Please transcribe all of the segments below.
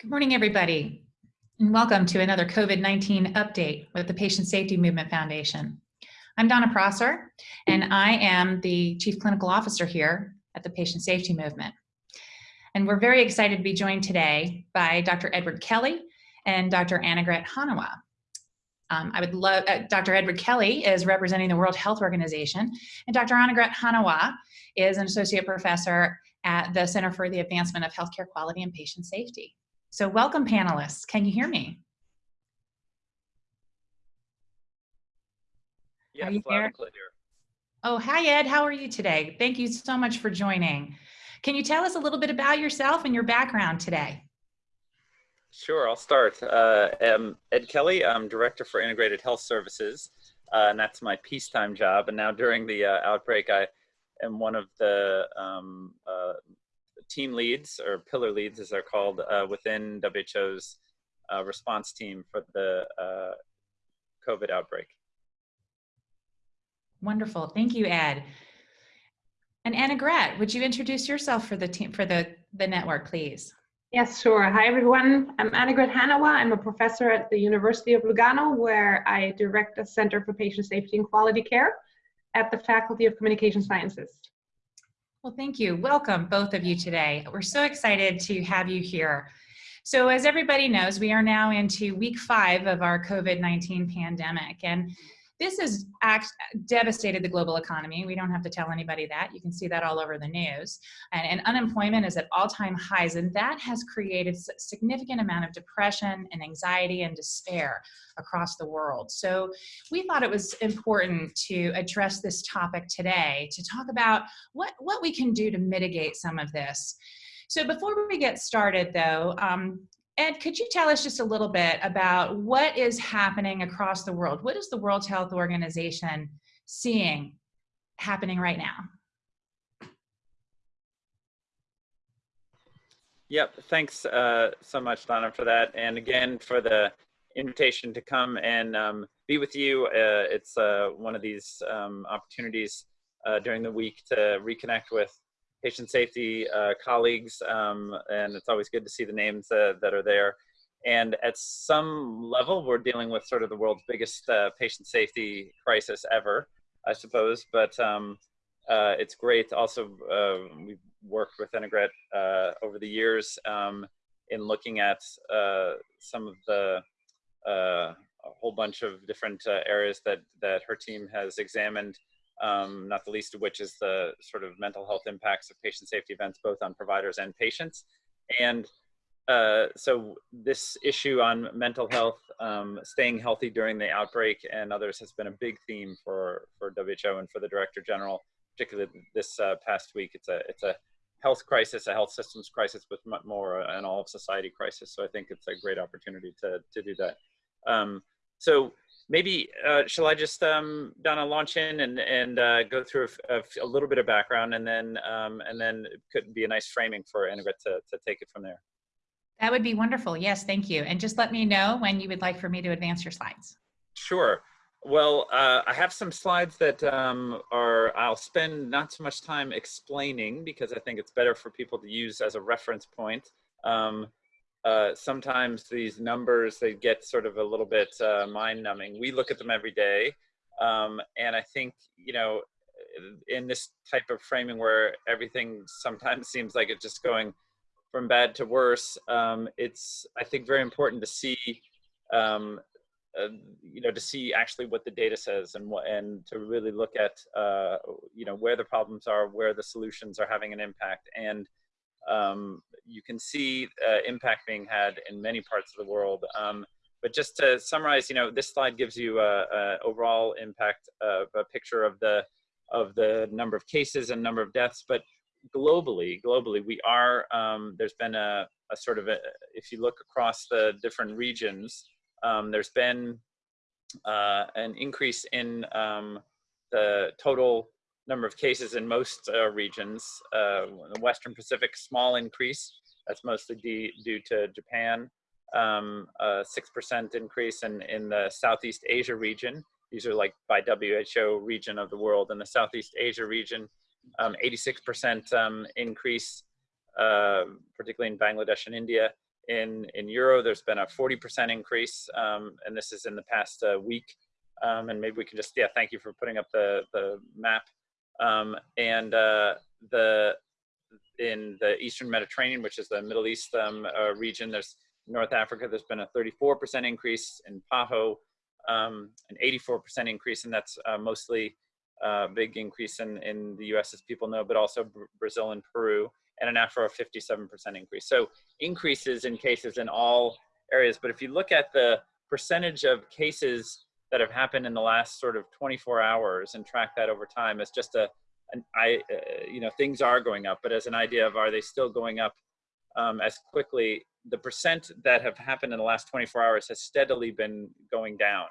Good morning, everybody, and welcome to another COVID-19 update with the Patient Safety Movement Foundation. I'm Donna Prosser, and I am the Chief Clinical Officer here at the Patient Safety Movement. And we're very excited to be joined today by Dr. Edward Kelly and Dr. Annegret Hannawa. Um, I would love, uh, Dr. Edward Kelly is representing the World Health Organization, and Dr. Annegret Hannawa is an associate professor at the Center for the Advancement of Healthcare Quality and Patient Safety. So welcome panelists. Can you hear me? Yes, you loud and clear. Oh, hi Ed, how are you today? Thank you so much for joining. Can you tell us a little bit about yourself and your background today? Sure, I'll start. Uh, I'm Ed Kelly. I'm Director for Integrated Health Services, uh, and that's my peacetime job. And now during the uh, outbreak, I am one of the um, uh, team leads, or pillar leads as they're called, uh, within WHO's uh, response team for the uh, COVID outbreak. Wonderful, thank you Ed. And Annegret, would you introduce yourself for the team, for the, the network, please? Yes, sure. Hi, everyone. I'm Anna Annegret Hannawa. I'm a professor at the University of Lugano, where I direct the Center for Patient Safety and Quality Care at the Faculty of Communication Sciences. Well, thank you. Welcome, both of you today. We're so excited to have you here. So as everybody knows, we are now into week five of our COVID-19 pandemic. And this has devastated the global economy. We don't have to tell anybody that. You can see that all over the news. And, and unemployment is at all-time highs, and that has created a significant amount of depression and anxiety and despair across the world. So we thought it was important to address this topic today, to talk about what, what we can do to mitigate some of this. So before we get started though, um, Ed, could you tell us just a little bit about what is happening across the world? What is the World Health Organization seeing happening right now? Yep, thanks uh, so much, Donna, for that. And again, for the invitation to come and um, be with you. Uh, it's uh, one of these um, opportunities uh, during the week to reconnect with patient safety uh, colleagues, um, and it's always good to see the names uh, that are there. And at some level, we're dealing with sort of the world's biggest uh, patient safety crisis ever, I suppose. But um, uh, it's great. Also, uh, we've worked with Annegret uh, over the years um, in looking at some of the a whole bunch of different areas that that her team has examined um, not the least of which is the sort of mental health impacts of patient safety events, both on providers and patients. And uh, so this issue on mental health, um, staying healthy during the outbreak and others has been a big theme for, for WHO and for the Director General, particularly this uh, past week. It's a, it's a health crisis, a health systems crisis, but more an all of society crisis. So I think it's a great opportunity to, to do that. Um, so maybe uh, shall I just um, Donna launch in and and uh, go through a, a, little bit of background and then um, and then it could be a nice framing for Annegret to to take it from there. That would be wonderful. Yes, thank you. And just let me know when you would like for me to advance your slides. Sure. Well, uh, I have some slides that um, are, I'll spend not so much time explaining because I think it's better for people to use as a reference point. Um, uh, sometimes these numbers they get sort of a little bit uh, mind numbing. We look at them every day, um, and I think you know, in this type of framing where everything sometimes seems like it's just going from bad to worse, um, it's I think very important to see. Um, uh, you know, to see actually what the data says and what, and to really look at, uh, you know, where the problems are, where the solutions are having an impact, and um, you can see uh, impact being had in many parts of the world. Um, but just to summarize, you know, this slide gives you a, a overall impact, uh, a picture of the of the number of cases and number of deaths. But globally, globally, we are um, there's been a, a sort of a, if you look across the different regions, um, there's been uh, an increase in um, the total number of cases in most uh, regions. Uh, the Western Pacific, small increase. That's mostly due to Japan. Um, a 6% increase in, in the Southeast Asia region. These are like by WHO region of the world. In the Southeast Asia region, 86% um, um, increase, uh, particularly in Bangladesh and India. in, in euro, there's been a 40% increase, um, and this is in the past uh, week. Um, and maybe we can just, yeah, thank you for putting up the, the map. Um, and uh, the in the Eastern Mediterranean, which is the Middle East um, uh, region, there's North Africa, there's been a 34% increase in PAHO, um, an 84% increase, and that's uh, mostly a uh, big increase in, in the US, as people know, but also Br Brazil and Peru, and an Afro 57% increase. So increases in cases in all areas. But if you look at the percentage of cases that have happened in the last sort of 24 hours and track that over time as just a, an, I, uh, you know, things are going up, but as an idea of are they still going up um, as quickly, the percent that have happened in the last 24 hours has steadily been going down.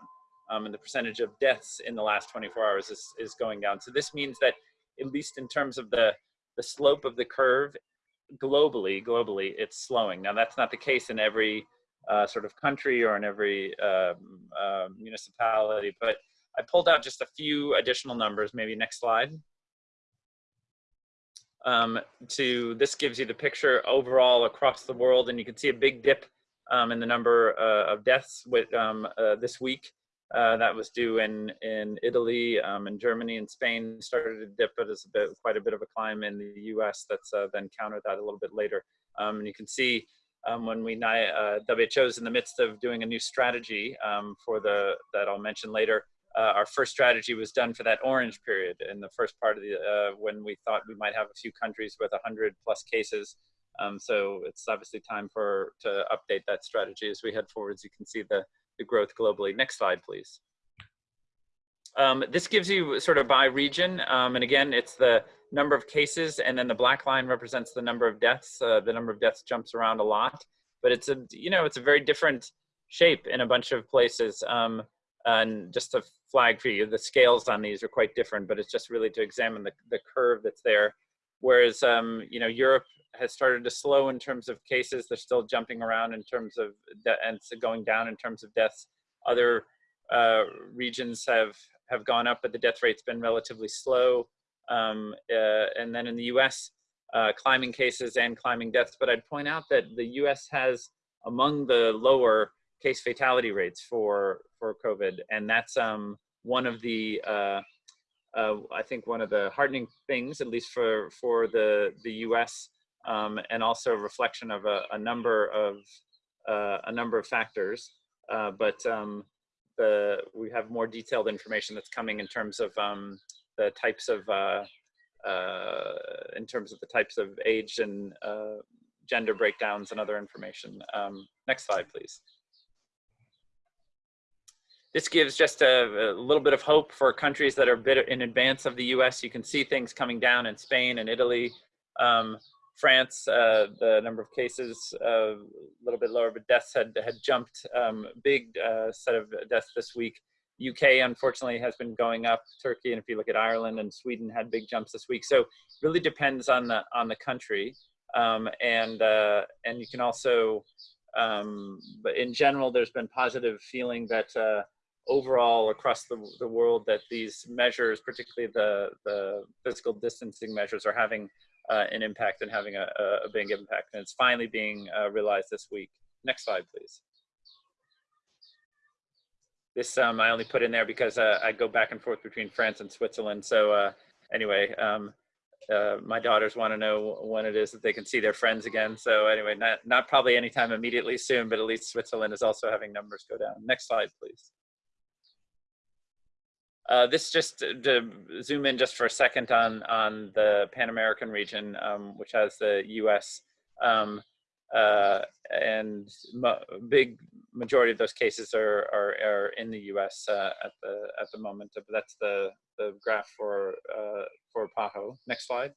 Um, and the percentage of deaths in the last 24 hours is, is going down. So this means that at least in terms of the, the slope of the curve globally, globally, it's slowing. Now that's not the case in every uh, sort of country or in every uh, municipality, but I pulled out just a few additional numbers, maybe next slide. Um, to this gives you the picture overall across the world, and you can see a big dip um, in the number uh, of deaths with um, uh, this week. Uh, that was due in in Italy um, and Germany and Spain started to dip, but it's a bit quite a bit of a climb in the U.S. That's uh, then countered that a little bit later. Um, and you can see um, when we uh, WHO is in the midst of doing a new strategy um, for the that I'll mention later. Uh, our first strategy was done for that orange period in the first part of the uh, when we thought we might have a few countries with 100 plus cases. Um, so it's obviously time for to update that strategy as we head forward. As you can see the the growth globally. Next slide, please. Um, this gives you sort of by region, um, and again, it's the number of cases, and then the black line represents the number of deaths. Uh, the number of deaths jumps around a lot, but it's a you know it's a very different shape in a bunch of places. Um, and just to flag for you, the scales on these are quite different, but it's just really to examine the, the curve that's there. Whereas, um, you know, Europe has started to slow in terms of cases. They're still jumping around in terms of, and going down in terms of deaths. Other uh, regions have, have gone up, but the death rate's been relatively slow. Um, uh, and then in the US, uh, climbing cases and climbing deaths. But I'd point out that the US has among the lower case fatality rates for, for COVID. And that's um, one of the, uh, uh, I think one of the hardening things, at least for, for the, the US, um, and also a reflection of a, a number of uh, a number of factors. Uh, but um, the we have more detailed information that's coming in terms of um, the types of uh, uh in terms of the types of age and gender breakdowns and other information. Um, next slide, please. This gives just a, a, little bit of hope for countries that are a bit in advance of the US. You can see things coming down in Spain and Italy. Um, France, uh, the number of cases uh, a little bit lower, but deaths had had jumped. Um, big uh, set of deaths this week. UK unfortunately has been going up. Turkey, and if you look at Ireland and Sweden, had big jumps this week. So really depends on the on the country, um, and uh, and you can also, um, but in general, there's been positive feeling that uh, overall across the, the world that these measures, particularly the, the physical distancing measures, are having uh, an impact and having a, a, big impact. And it's finally being uh, realized this week. Next slide, please. This um, I only put in there because uh, I go back and forth between France and Switzerland. So uh, anyway, um, uh, my daughters want to know when it is that they can see their friends again. So anyway, not, not probably anytime immediately soon, but at least Switzerland is also having numbers go down. Next slide, please. Uh, this just to zoom in just for a second on on the Pan American region, um, which has the U.S. Um, uh, and big majority of those cases are are, are in the U.S. Uh, at the at the moment. That's the the graph for uh, for PAHO. Next slide.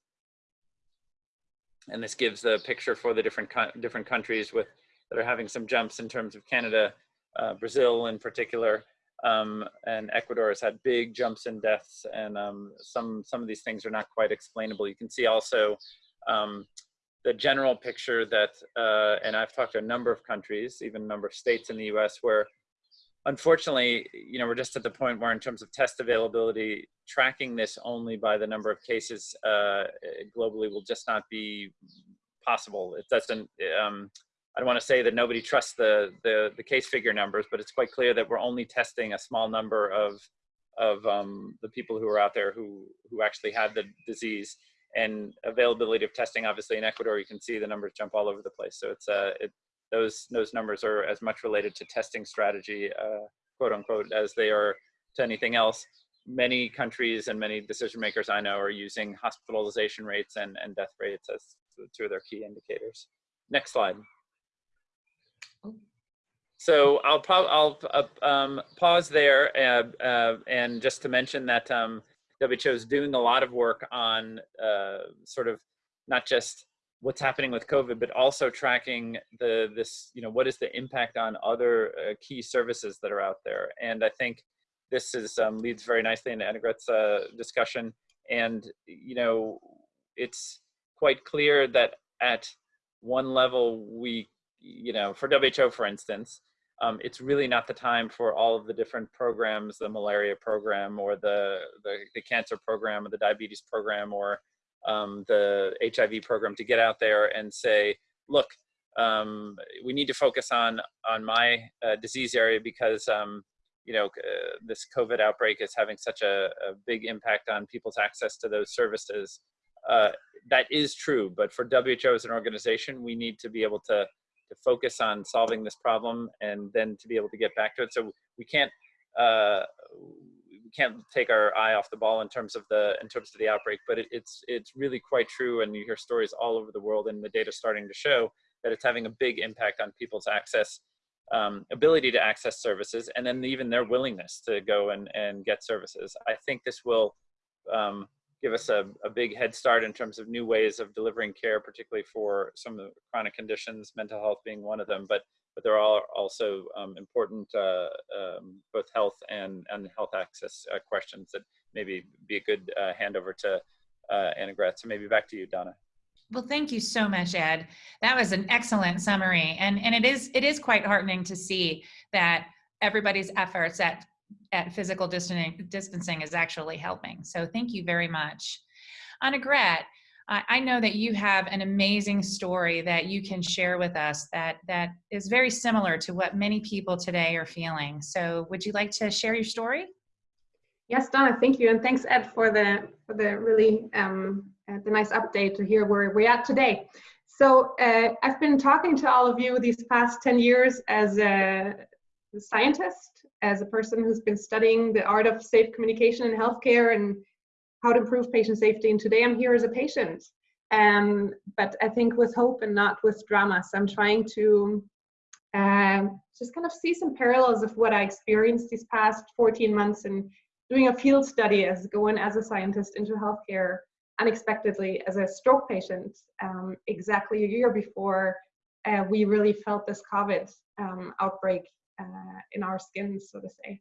And this gives the picture for the different different countries with that are having some jumps in terms of Canada, uh, Brazil in particular um, and Ecuador has had big jumps in deaths, and um, some some of these things are not quite explainable. You can see also um, the general picture that, uh, and I've talked to a number of countries, even a number of states in the U.S., where unfortunately, you know, we're just at the point where, in terms of test availability, tracking this only by the number of cases uh, globally will just not be possible. It doesn't. Um, I don't want to say that nobody trusts the, the, the case figure numbers, but it's quite clear that we're only testing a small number of, of um, the people who are out there who, who actually had the disease. And availability of testing, obviously in Ecuador, you can see the numbers jump all over the place. So it's uh, it, those those numbers are as much related to testing strategy, uh, quote unquote, as they are to anything else. Many countries and many decision makers I know are using hospitalization rates and, and death rates as two of their key indicators. Next slide. So I'll, I'll uh, um, pause there uh, uh, and just to mention that um, WHO is doing a lot of work on uh, sort of not just what's happening with COVID, but also tracking the this you know what is the impact on other uh, key services that are out there. And I think this is um, leads very nicely into Annegret's uh, discussion. And you know it's quite clear that at one level we you know, for WHO, for instance, um, it's really not the time for all of the different programs, the malaria program or the, the, the cancer program or the diabetes program or um, the HIV program to get out there and say, look, um, we need to focus on, on my uh, disease area because, um, you know, uh, this COVID outbreak is having such a, a, big impact on people's access to those services. Uh, that is true, but for WHO as an organization, we need to be able to to focus on solving this problem and then to be able to get back to it. So we can't uh, we can't take our eye off the ball in terms of the in terms of the outbreak, but it, it's it's really quite true, and you hear stories all over the world, and the data starting to show that it's having a big impact on people's access, um, ability to access services, and then even their willingness to go and and get services. I think this will um, give us a, a big head start in terms of new ways of delivering care, particularly for some of the chronic conditions, mental health being one of them, but but there are also um, important uh, um, both health and, and health access uh, questions that maybe be a good uh, handover to uh, Annegret. So maybe back to you, Donna. Well, thank you so much, Ed. That was an excellent summary. And, and it, is, it is quite heartening to see that everybody's efforts at at physical distancing, distancing is actually helping. So thank you very much. Annegret, I, I know that you have an amazing story that you can share with us that, that is very similar to what many people today are feeling. So would you like to share your story? Yes, Donna, thank you. And thanks, Ed, for the, for the really um, uh, the nice update to hear where we're at today. So uh, I've been talking to all of you these past 10 years as a scientist as a person who's been studying the art of safe communication in healthcare and how to improve patient safety. And today I'm here as a patient. Um, but I think with hope and not with drama. So I'm trying to um, just kind of see some parallels of what I experienced these past 14 months and doing a field study as going as a scientist into healthcare unexpectedly as a stroke patient um, exactly a year before uh, we really felt this COVID um, outbreak uh, in our skins, so to say.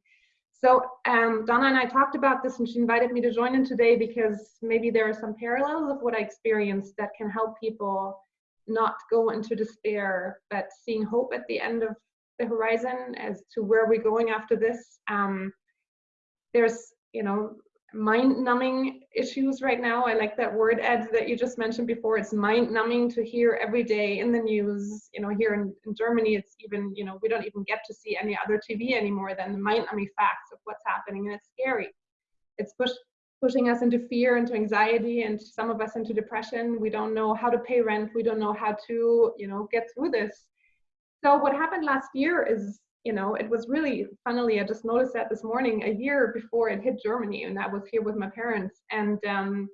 So um, Donna and I talked about this and she invited me to join in today because maybe there are some parallels of what I experienced that can help people not go into despair, but seeing hope at the end of the horizon as to where we're going after this. Um, there's, you know, mind-numbing issues right now. I like that word, Ed, that you just mentioned before. It's mind-numbing to hear every day in the news. You know, here in, in, Germany, it's even, you know, we don't even get to see any other TV anymore than the mind-numbing facts of what's happening, and it's scary. It's push, pushing us into fear, into anxiety, and some of us into depression. We don't know how to pay rent. We don't know how to, you know, get through this. So what happened last year is you know, it was really, funnily, I just noticed that this morning, a year before it hit Germany, and I was here with my parents. And um,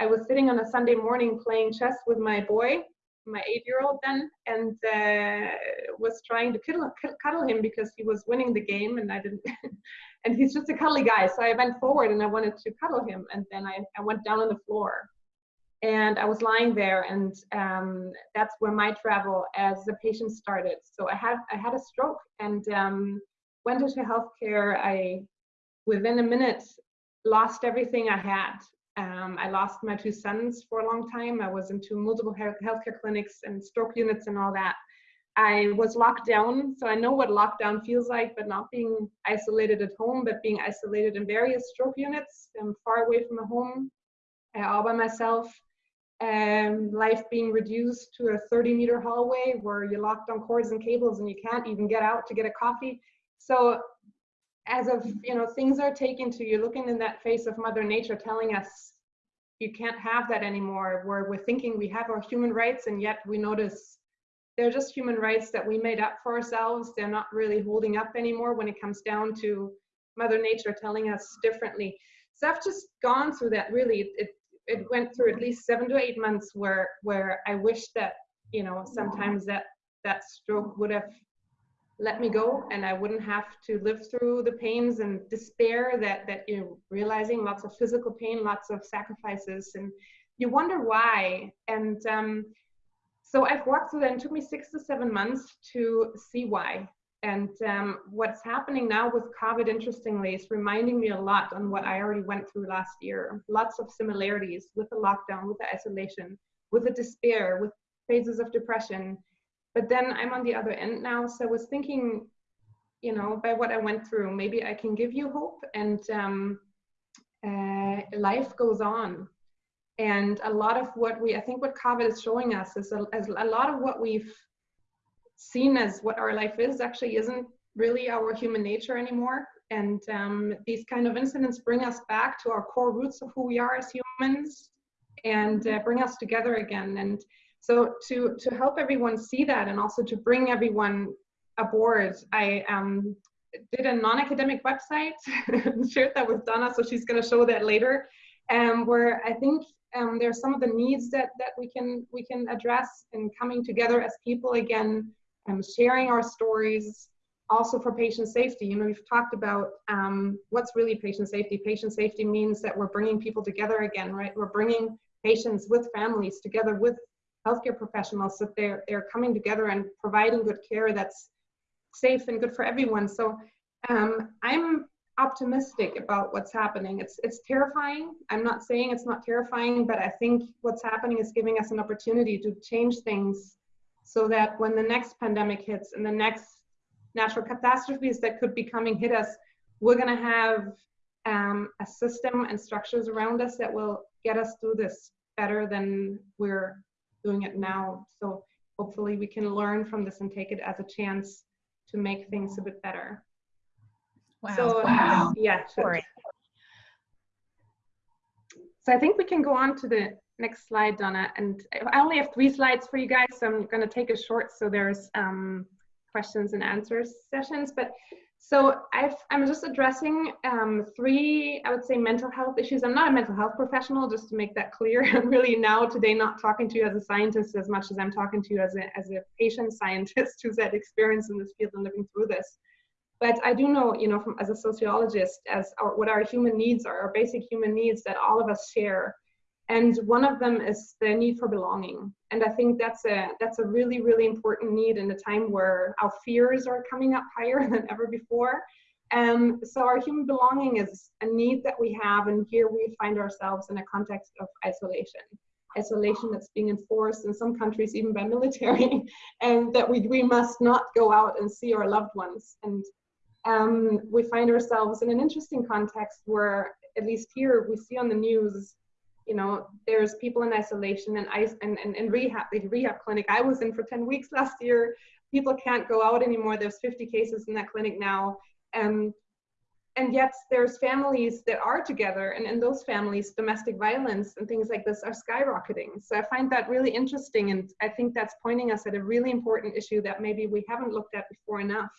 I was sitting on a Sunday morning playing chess with my boy, my eight-year-old then, and uh, was trying to cuddle, cuddle him because he was winning the game, and I didn't. and he's just a cuddly guy, so I went forward and I wanted to cuddle him, and then I, I went down on the floor and I was lying there, and um, that's where my travel as a patient started. So I had I had a stroke and um, went into healthcare. I within a minute lost everything I had. Um, I lost my two sons for a long time. I was into multiple health healthcare clinics and stroke units and all that. I was locked down, so I know what lockdown feels like, but not being isolated at home, but being isolated in various stroke units. I'm far away from the home, uh, all by myself um, life being reduced to a 30 meter hallway where you're locked on cords and cables and you can't even get out to get a coffee. So as of, you know, things are taken to you looking in that face of mother nature telling us you can't have that anymore where we're thinking we have our human rights and yet we notice they're just human rights that we made up for ourselves. They're not really holding up anymore when it comes down to mother nature telling us differently. So I've just gone through that really. It, it went through at least seven to eight months where where I wish that you know sometimes that that stroke would have let me go and I wouldn't have to live through the pains and despair that that you're realizing lots of physical pain, lots of sacrifices, and you wonder why. And um, so I've walked through that. And it took me six to seven months to see why. And um, what's happening now with COVID, interestingly, is reminding me a lot on what I already went through last year. Lots of similarities with the lockdown, with the isolation, with the despair, with phases of depression. But then I'm on the other end now. So I was thinking, you know, by what I went through, maybe I can give you hope and um, uh, life goes on. And a lot of what we, I think what COVID is showing us is a, is a lot of what we've seen as what our life is actually isn't really our human nature anymore. And um, these kind of incidents bring us back to our core roots of who we are as humans and uh, bring us together again. And so to, to help everyone see that and also to bring everyone aboard, I um, did a non-academic website, shared that with Donna, so she's gonna show that later, um, where I think um, there are some of the needs that, that we can we can address in coming together as people again um, sharing our stories also for patient safety. You know, we've talked about um, what's really patient safety. Patient safety means that we're bringing people together again, right? We're bringing patients with families together with healthcare professionals so they're, they're coming together and providing good care that's safe and good for everyone. So um, I'm optimistic about what's happening. It's, it's terrifying. I'm not saying it's not terrifying, but I think what's happening is giving us an opportunity to change things so that when the next pandemic hits and the next natural catastrophes that could be coming hit us, we're going to have um, a system and structures around us that will get us through this better than we're doing it now. So hopefully we can learn from this and take it as a chance to make things a bit better. Wow. So wow. yeah. So, so I think we can go on to the next slide, Donna. And I only have three slides for you guys, so I'm going to take it short so there's um, questions and answers sessions. But so i am just addressing um, three, I would say, mental health issues. I'm not a mental health professional, just to make that clear. I'm really now today not talking to you as a scientist as much as I'm talking to you as a, as a patient scientist who's had experience in this field and living through this. But I do know, you know, from as a sociologist, as our, what our human needs are, our basic human needs that all of us share and one of them is the need for belonging. And i think that's a that's a really really important need in a time where our fears are coming up higher than ever before. Um, so our human belonging is a need that we have and here we find ourselves in a context of isolation. Isolation that's being enforced in some countries even by military and that we, we must not go out and see our loved ones. And um, we find ourselves in an interesting context where at least here we see on the news you know, there's people in isolation and ice and, and, and rehab, the rehab clinic I was in for 10 weeks last year. People can't go out anymore. There's 50 cases in that clinic now. and and yet there's families that are together and in those families domestic violence and things like this are skyrocketing so i find that really interesting and i think that's pointing us at a really important issue that maybe we haven't looked at before enough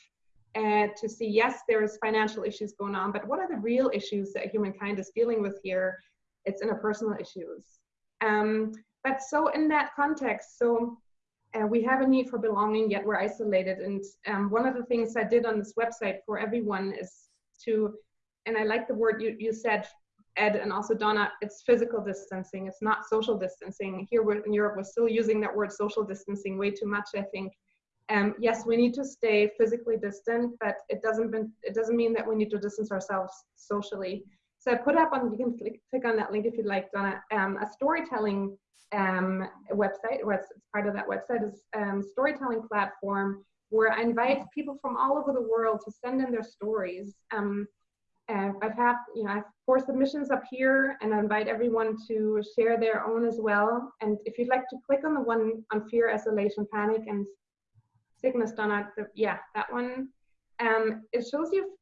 uh, to see yes there's financial issues going on but what are the real issues that humankind is dealing with here it's interpersonal issues. Um, but so in that context, so uh, we have a need for belonging, yet we're isolated. And um, one of the things I did on this website for everyone is to, and I like the word you, you said, Ed, and also Donna, it's physical distancing. It's not social distancing. Here in Europe, we're still using that word social distancing way too much, I think. Um, yes, we need to stay physically distant, but it doesn't, it doesn't mean that we need to distance ourselves socially. So I put up on, you can click, click on that link if you'd like, Donna, um, a storytelling um, website, or it's part of that website is um, storytelling platform where I invite people from all over the world to send in their stories. Um, I've had, you know, I have four submissions up here and I invite everyone to share their own as well. And if you'd like to click on the one on fear, isolation, panic, and sickness, Donna, the, yeah, that one, um, it shows you,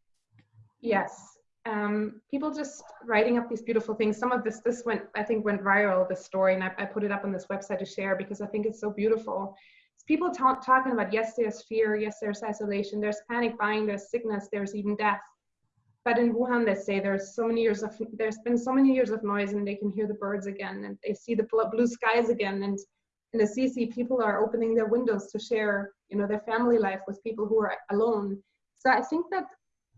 yes, um, people just writing up these beautiful things. Some of this, this went, I think went viral, this story, and I, I put it up on this website to share because I think it's so beautiful. It's people talk, talking about, yes, there's fear, yes, there's isolation, there's panic buying, there's sickness, there's even death. But in Wuhan, they say there's so many years of, there's been so many years of noise and they can hear the birds again and they see the blue skies again. And in Assisi, people are opening their windows to share, you know, their family life with people who are alone. So I think that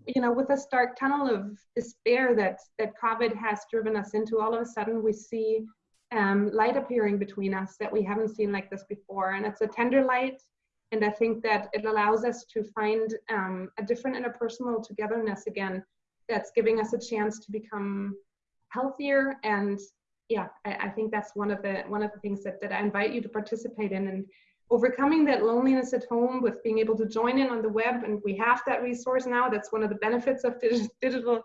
you know, with this dark tunnel of despair that that COVID has driven us into, all of a sudden we see um, light appearing between us that we haven't seen like this before, and it's a tender light. And I think that it allows us to find um, a different interpersonal togetherness again, that's giving us a chance to become healthier. And yeah, I, I think that's one of the one of the things that that I invite you to participate in. And overcoming that loneliness at home with being able to join in on the web and we have that resource now. That's one of the benefits of digital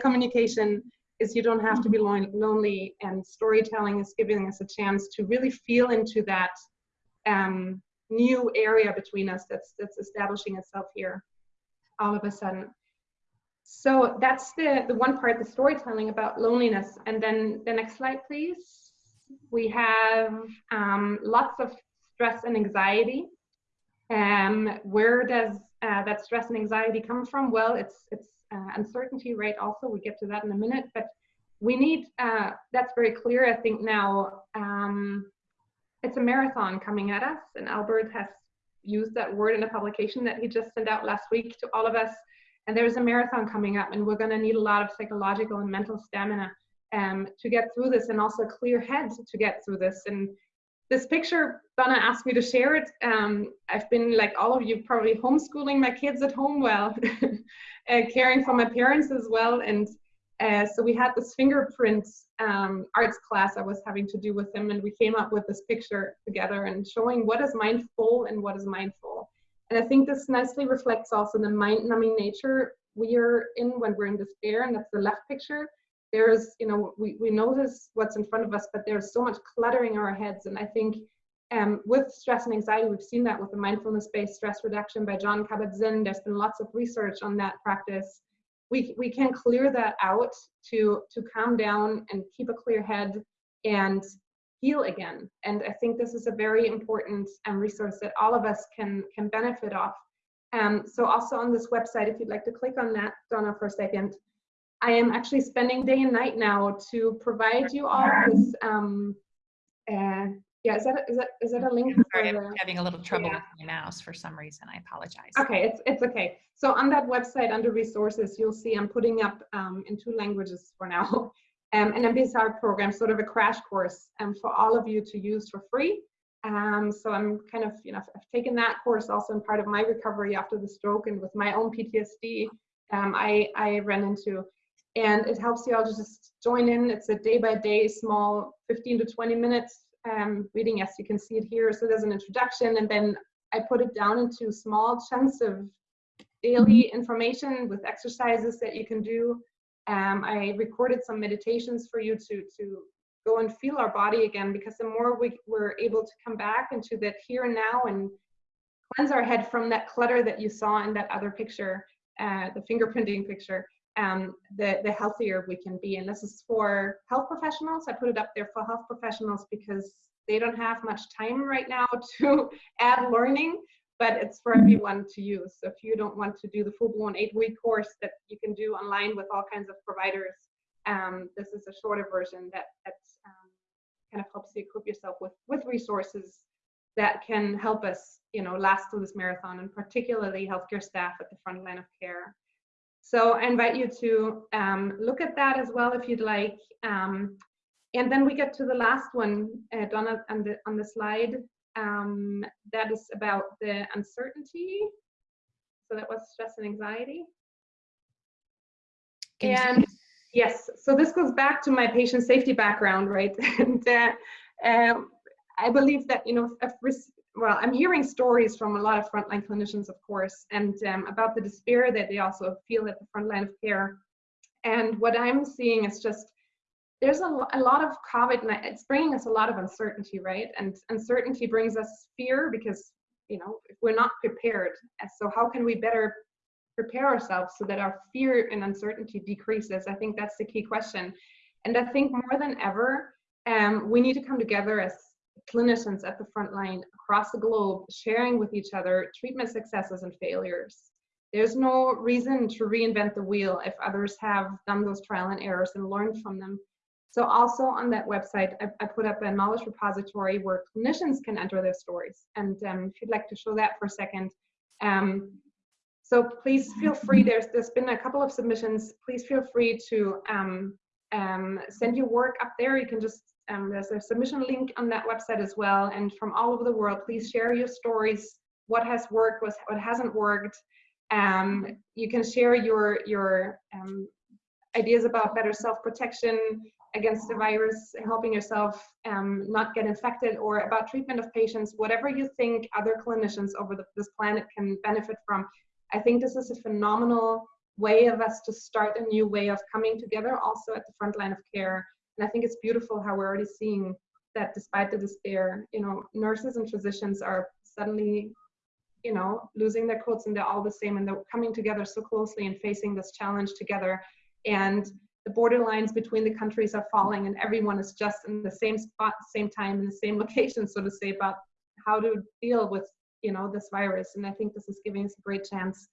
communication is you don't have to be lonely and storytelling is giving us a chance to really feel into that um, new area between us that's that's establishing itself here all of a sudden. So that's the the one part the storytelling about loneliness. And then the next slide please. We have um, lots of stress and anxiety. Um, where does uh, that stress and anxiety come from? Well, it's it's uh, uncertainty, right? Also, we get to that in a minute, but we need uh, that's very clear. I think now um, it's a marathon coming at us, and Albert has used that word in a publication that he just sent out last week to all of us. And there's a marathon coming up, and we're going to need a lot of psychological and mental stamina um, to get through this, and also clear head to get through this. And this picture, Donna asked me to share it. Um, I've been, like all of you, probably homeschooling my kids at home well, uh, caring for my parents as well. And uh, so we had this fingerprint um, arts class I was having to do with them, and we came up with this picture together and showing what is mindful and what is mindful. And I think this nicely reflects also the mind-numbing nature we are in when we're in despair, and that's the left picture there's, you know, we, we notice what's in front of us, but there's so much cluttering in our heads. And I think um, with stress and anxiety, we've seen that with the mindfulness-based stress reduction by Jon Kabat-Zinn. There's been lots of research on that practice. We, we can clear that out to, to calm down and keep a clear head and heal again. And I think this is a very important um, resource that all of us can, can benefit off. Um, so also on this website, if you'd like to click on that, Donna, for a second, I am actually spending day and night now to provide you all this. Um, uh, yeah, is that is that is that a link? Sorry, I'm having a little trouble yeah. with my mouse for some reason. I apologize. Okay, it's it's okay. So on that website under resources, you'll see I'm putting up um, in two languages for now, um, an MBSR program, sort of a crash course, um, for all of you to use for free. Um, so I'm kind of, you know, I've taken that course also in part of my recovery after the stroke and with my own PTSD. Um, I I ran into and it helps you all to just join in. It's a day by day, small 15 to 20 minutes um, reading, as you can see it here. So there's an introduction, and then I put it down into small chunks of daily information with exercises that you can do. Um, I recorded some meditations for you to, to go and feel our body again, because the more we, we're able to come back into that here and now and cleanse our head from that clutter that you saw in that other picture, uh, the fingerprinting picture, um, the, the healthier we can be. And this is for health professionals. I put it up there for health professionals because they don't have much time right now to add learning, but it's for everyone to use. So if you don't want to do the full-blown eight-week course that you can do online with all kinds of providers, um, this is a shorter version that, that um, kind of helps you equip yourself with, with resources that can help us, you know, last through this marathon, and particularly healthcare staff at the front line of care. So I invite you to um, look at that as well if you'd like. Um, and then we get to the last one, uh, Donna, on the, on the slide. Um, that is about the uncertainty. So that was stress and anxiety. And yes, so this goes back to my patient safety background, right? and uh, um, I believe that, you know, well, I'm hearing stories from a lot of frontline clinicians, of course, and um, about the despair that they also feel at the front line of care. And what I'm seeing is just there's a, a lot of COVID, and it's bringing us a lot of uncertainty, right? And uncertainty brings us fear because, you know, we're not prepared. So how can we better prepare ourselves so that our fear and uncertainty decreases? I think that's the key question. And I think more than ever, um, we need to come together as clinicians at the front line across the globe, sharing with each other treatment successes and failures. There's no reason to reinvent the wheel if others have done those trial and errors and learned from them. So also on that website, I, I, put up a knowledge repository where clinicians can enter their stories. And um, if you'd like to show that for a second. Um, so please feel free, there's, there's been a couple of submissions. Please feel free to um, um send your work up there. You can just, um, there's a submission link on that website as well. And from all over the world, please share your stories, what has worked, what hasn't worked. Um, you can share your, your ideas about better self-protection, against the virus, helping yourself um, not get infected, or about treatment of patients, whatever you think other clinicians over the, this planet can benefit from. I think this is a phenomenal way of us to start a new way of coming together also at the front line of care. And I think it's beautiful how we're already seeing that despite the despair, you know, nurses and physicians are suddenly, you know, losing their coats and they're all the same and they're coming together so closely and facing this challenge together. And the borderlines between the countries are falling and everyone is just in the same spot, same time, in the same location, so to say, about how to deal with you know this virus. And I think this is giving us a great chance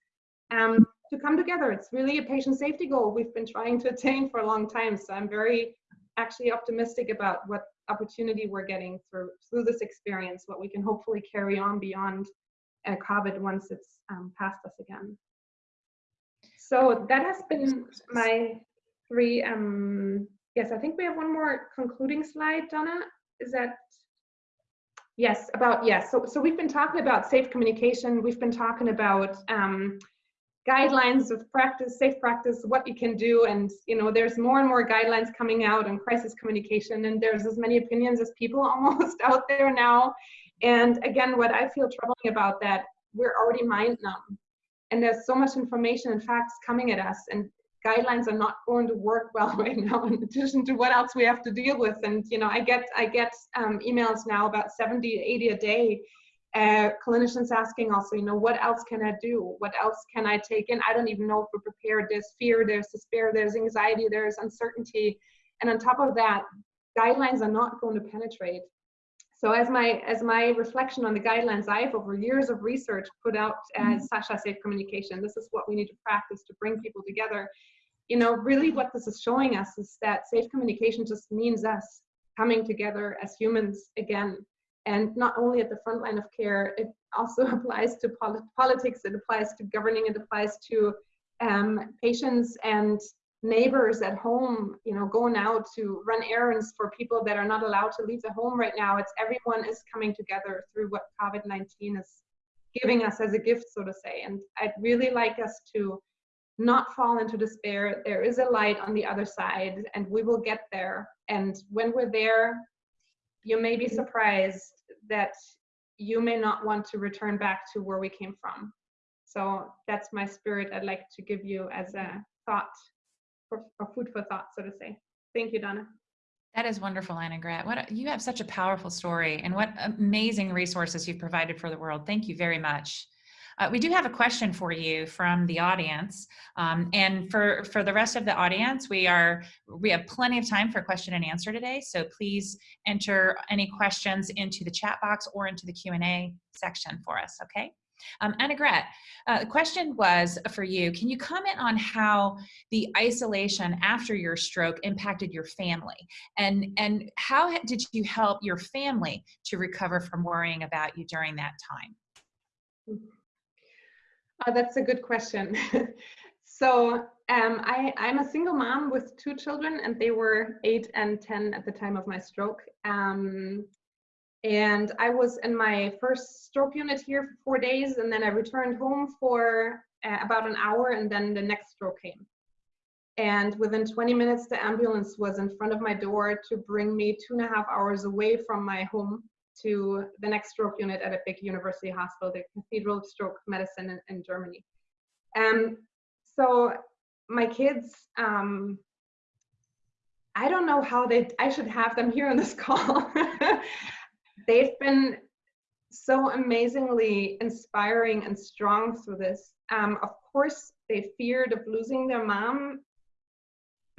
um, to come together. It's really a patient safety goal we've been trying to attain for a long time. So I'm very actually optimistic about what opportunity we're getting through through this experience, what we can hopefully carry on beyond uh, COVID once it's um, past us again. So that has been my three. Um, yes, I think we have one more concluding slide, Donna. Is that? Yes, about, yes. So, so we've been talking about safe communication. We've been talking about um, guidelines of practice, safe practice, what you can do. And, you know, there's more and more guidelines coming out on crisis communication. And there's as many opinions as people almost out there now. And again, what I feel troubling about that, we're already mind numb. And there's so much information and facts coming at us. And guidelines are not going to work well right now in addition to what else we have to deal with and you know i get i get um, emails now about 70 80 a day uh, clinicians asking also you know what else can i do? What else can i take in? I don't even know if we're prepared. There's fear there's despair there's anxiety there's uncertainty. And on top of that guidelines are not going to penetrate. So as my as my reflection on the guidelines I have over years of research put out as SACCIA Safe Communication, this is what we need to practice to bring people together. You know, really what this is showing us is that safe communication just means us coming together as humans again. And not only at the front line of care, it also applies to polit politics, it applies to governing, it applies to um, patients and neighbors at home, you know, going out to run errands for people that are not allowed to leave the home right now. It's everyone is coming together through what COVID-19 is giving us as a gift, so to say. And I'd really like us to not fall into despair. There is a light on the other side and we will get there. And when we're there, you may be surprised that you may not want to return back to where we came from. So that's my spirit I'd like to give you as a thought for, food for thought, so to say. Thank you, Donna. That is wonderful, Annegret. What you have such a powerful story, and what amazing resources you've provided for the world. Thank you very much. Uh, we do have a question for you from the audience, um, and for for the rest of the audience, we are we have plenty of time for question and answer today. So please enter any questions into the chat box or into the Q and A section for us. Okay. Um, Annegret, uh, the question was for you. Can you comment on how the isolation after your stroke impacted your family? And, and how did you help your family to recover from worrying about you during that time? Oh, that's a good question. so um, I, I'm a single mom with two children and they were eight and 10 at the time of my stroke. Um, and I was in my first stroke unit here for four days, and then I returned home for uh, about an hour, and then the next stroke came. And within 20 minutes, the ambulance was in front of my door to bring me two and a half hours away from my home to the next stroke unit at a big university hospital, the Cathedral of Stroke Medicine in, in Germany. Um, so my kids, um, I don't know how they, I should have them here on this call. They've been so amazingly inspiring and strong through this. Um, of course, they feared of losing their mom,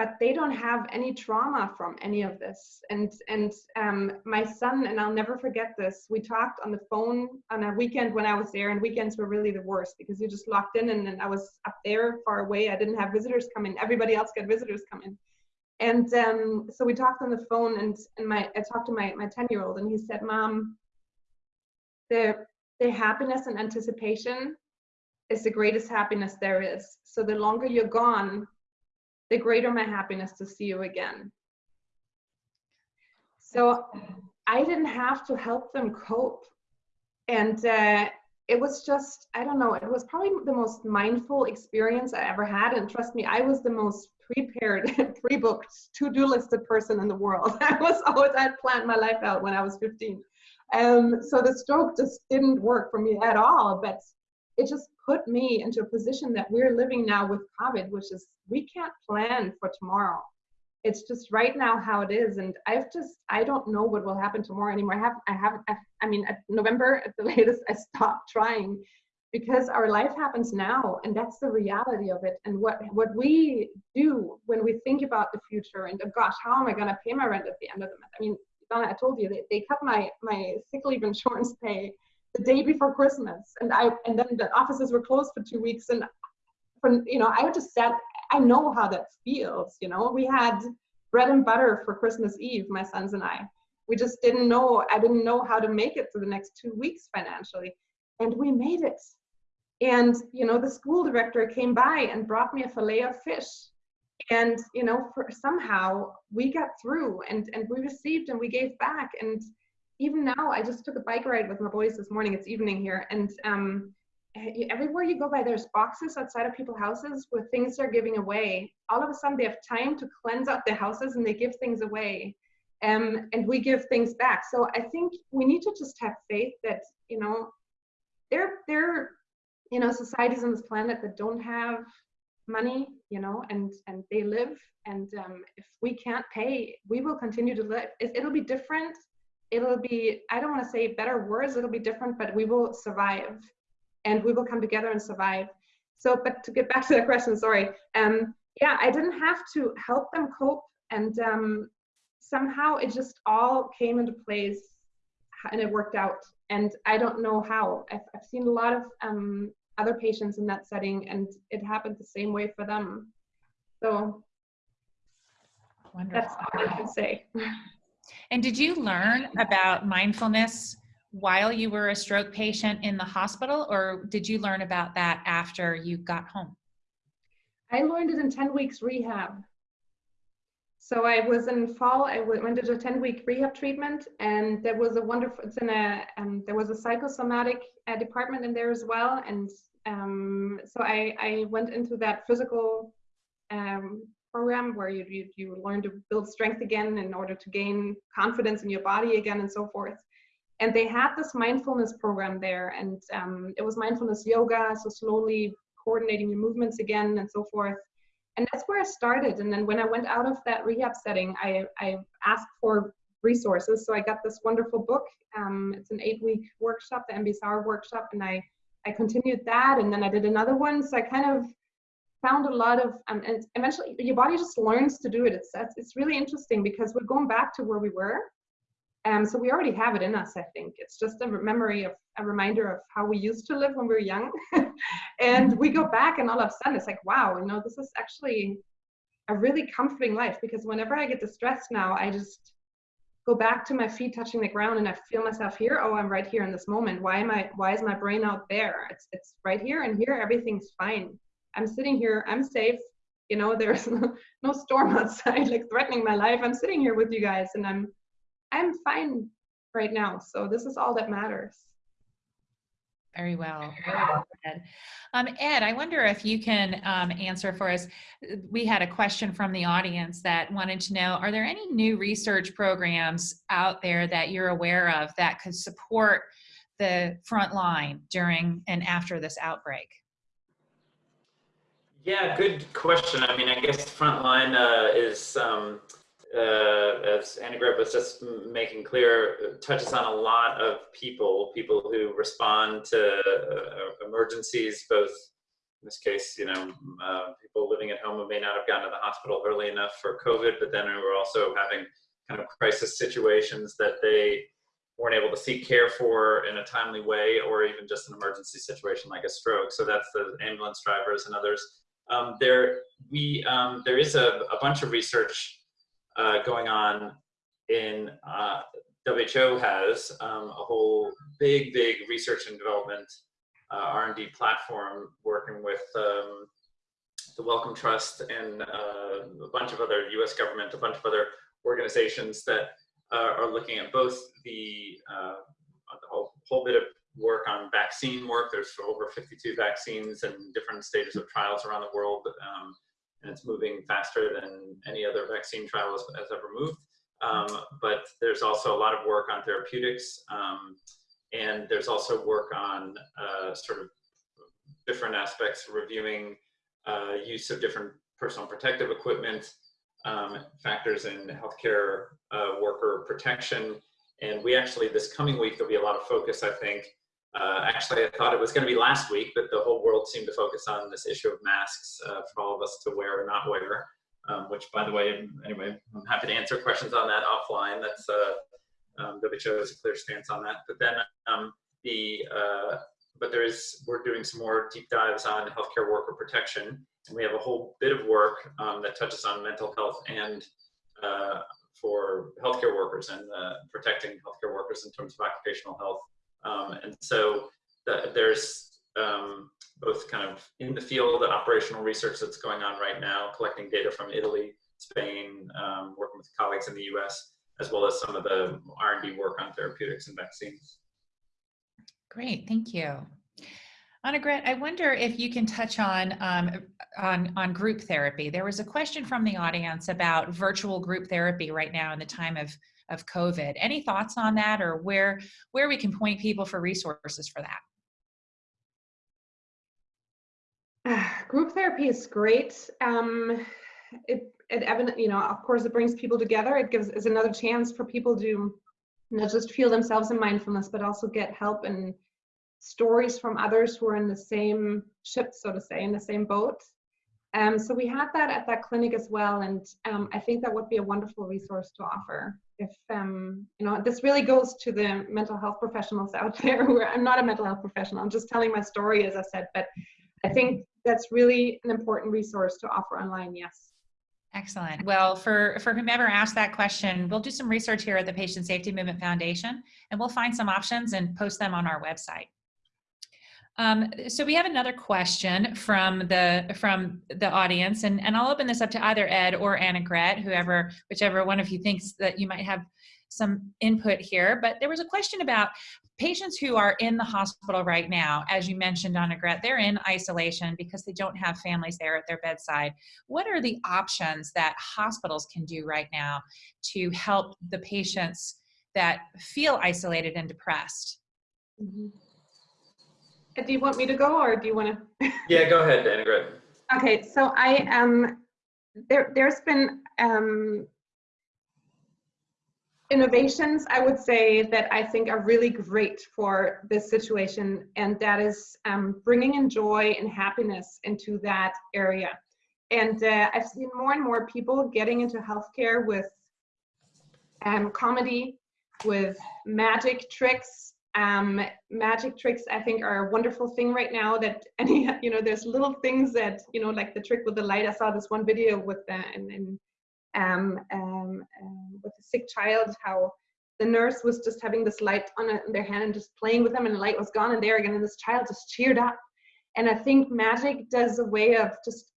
but they don't have any trauma from any of this. And and um, my son and I'll never forget this. We talked on the phone on a weekend when I was there, and weekends were really the worst because you just locked in, and, and I was up there far away. I didn't have visitors come in. Everybody else got visitors come in. And um, so we talked on the phone, and and my I talked to my my ten year old, and he said, "Mom, the the happiness and anticipation is the greatest happiness there is. So the longer you're gone, the greater my happiness to see you again. So I didn't have to help them cope. And uh, it was just, I don't know, it was probably the most mindful experience I ever had. And trust me, I was the most prepared, pre-booked, to-do listed person in the world. I was always, I'd planned my life out when I was 15. Um, so the stroke just didn't work for me at all, but it just put me into a position that we're living now with COVID, which is we can't plan for tomorrow. It's just right now how it is, and I've just I don't know what will happen tomorrow anymore. I have I haven't I, I mean at November at the latest I stopped trying because our life happens now and that's the reality of it and what what we do when we think about the future and oh gosh how am i going to pay my rent at the end of the month i mean Donna, I told you they, they cut my my sick leave insurance pay the day before Christmas, and I and then the offices were closed for two weeks, and from you know I just sat. I know how that feels. You know, we had bread and butter for Christmas Eve, my sons and I. We just didn't know. I didn't know how to make it for the next two weeks financially, and we made it. And you know, the school director came by and brought me a fillet of fish and you know for somehow we got through and and we received and we gave back and even now i just took a bike ride with my boys this morning. It's evening here. And um everywhere you go by there's boxes outside of people's houses with things they're giving away. All of a sudden they have time to cleanse out their houses and they give things away um, and we give things back. So i think we need to just have faith that you know there there you know societies on this planet that don't have money you know and and they live. And um, if we can't pay we will continue to live. It, it'll be different it'll be i don't want to say better words it'll be different but we will survive and we will come together and survive so but to get back to the question sorry um yeah i didn't have to help them cope and um somehow it just all came into place and it worked out and i don't know how i've, I've seen a lot of um other patients in that setting and it happened the same way for them. So Wonderful. that's all I can say. And did you learn about mindfulness while you were a stroke patient in the hospital or did you learn about that after you got home? I learned it in 10 weeks rehab. So I was in fall, I went into a 10 week rehab treatment and there was a wonderful, it's in a, um, there was a psychosomatic uh, department in there as well. And um, so I, I went into that physical um, program where you, you, you learn to build strength again in order to gain confidence in your body again and so forth. And they had this mindfulness program there and um, it was mindfulness yoga, so slowly coordinating your movements again and so forth. And that's where I started. And then when I went out of that rehab setting, I, I asked for resources. So I got this wonderful book. Um, it's an eight week workshop, the MBSR workshop, and I I continued that and then I did another one. So I kind of found a lot of, um, and eventually your body just learns to do it. It's, it's really interesting because we're going back to where we were. Um, so we already have it in us, I think. It's just a memory of a reminder of how we used to live when we were young. and we go back and all of a sudden it's like, wow, you know, this is actually a really comforting life because whenever I get distressed now, I just go back to my feet touching the ground and I feel myself here. Oh, I'm right here in this moment. Why am I, why is my brain out there? It's, it's right here and here, everything's fine. I'm sitting here, I'm safe. You know, there's no, no storm outside, like threatening my life. I'm sitting here with you guys and I'm, I'm fine right now. So this is all that matters. Very well. Very Ed. Um, Ed, I wonder if you can um, answer for us. We had a question from the audience that wanted to know, are there any new research programs out there that you're aware of that could support the front line during and after this outbreak? Yeah, good question. I mean, I guess frontline uh, is, um, uh, as Annegret was just making clear, touches on a lot of people, people who respond to uh, emergencies, both in this case, you know, uh, people living at home who may not have gotten to the hospital early enough for COVID, but then we were also having kind of crisis situations that they weren't able to seek care for in a timely way, or even just an emergency situation like a stroke. So that's the ambulance drivers and others. Um, there, we, um, there is a, a, bunch of research uh, going on in, uh, WHO has um, a whole big, big research and development uh, R&D platform working with um, the Wellcome Trust and uh, a bunch of other US government, a bunch of other organizations that uh, are looking at both the, uh, the whole, whole bit of work on vaccine work. There's over 52 vaccines and different stages of trials around the world. Um, and it's moving faster than any other vaccine trial has, has ever moved. Um, but there's also a lot of work on therapeutics. Um, and there's also work on uh, sort of different aspects, reviewing uh, use of different personal protective equipment, um, factors in healthcare uh, worker protection. And we actually, this coming week, there'll be a lot of focus, I think. Uh, actually, I thought it was going to be last week, but the whole world seemed to focus on this issue of masks uh, for all of us to wear or not wear. Um, which, by the way, anyway, I'm happy to answer questions on that offline. That's uh, um, WHO has a clear stance on that. But then um, the uh, but there is we're doing some more deep dives on healthcare worker protection, and we have a whole bit of work um, that touches on mental health and uh, for healthcare workers and uh, protecting healthcare workers in terms of occupational health. Um, and so the, there's um, both kind of in the field operational research that's going on right now, collecting data from Italy, Spain, um, working with colleagues in the US, as well as some of the R&D work on therapeutics and vaccines. Great, thank you. Annegret, I wonder if you can touch on, um, on, on group therapy. There was a question from the audience about virtual group therapy right now in the time of, of COVID. Any thoughts on that or where, where we can point people for resources for that? group therapy is great. Um, it, it you know, of course, it brings people together. It gives is another chance for people to not just feel themselves in mindfulness, but also get help and stories from others who are in the same ship, so to say, in the same boat. Um, so we had that at that clinic as well, and um, I think that would be a wonderful resource to offer. If um, you know, this really goes to the mental health professionals out there. Who are, I'm not a mental health professional. I'm just telling my story, as I said, but I think that's really an important resource to offer online. Yes. Excellent. Well, for, for whomever asked that question, we'll do some research here at the Patient Safety Movement Foundation, and we'll find some options and post them on our website. Um, so we have another question from the from the audience, and, and I'll open this up to either Ed or Annegret, whoever, whichever one of you thinks that you might have some input here. But there was a question about patients who are in the hospital right now, as you mentioned, Annegret, they're in isolation because they don't have families there at their bedside. What are the options that hospitals can do right now to help the patients that feel isolated and depressed? Mm -hmm. Do you want me to go or do you want to? yeah, go ahead, Dana. Annegret. Okay, so I um, there there's been um, innovations, I would say, that I think are really great for this situation, and that is um, bringing in joy and happiness into that area. And uh, I've seen more and more people getting into healthcare with um, comedy, with magic tricks. Um, magic tricks, I think, are a wonderful thing right now. That any, you know, there's little things that, you know, like the trick with the light. I saw this one video with the, and, and um, um, um, with a sick child, how the nurse was just having this light on their hand and just playing with them and the light was gone and there again and this child just cheered up. And I think magic does a way of just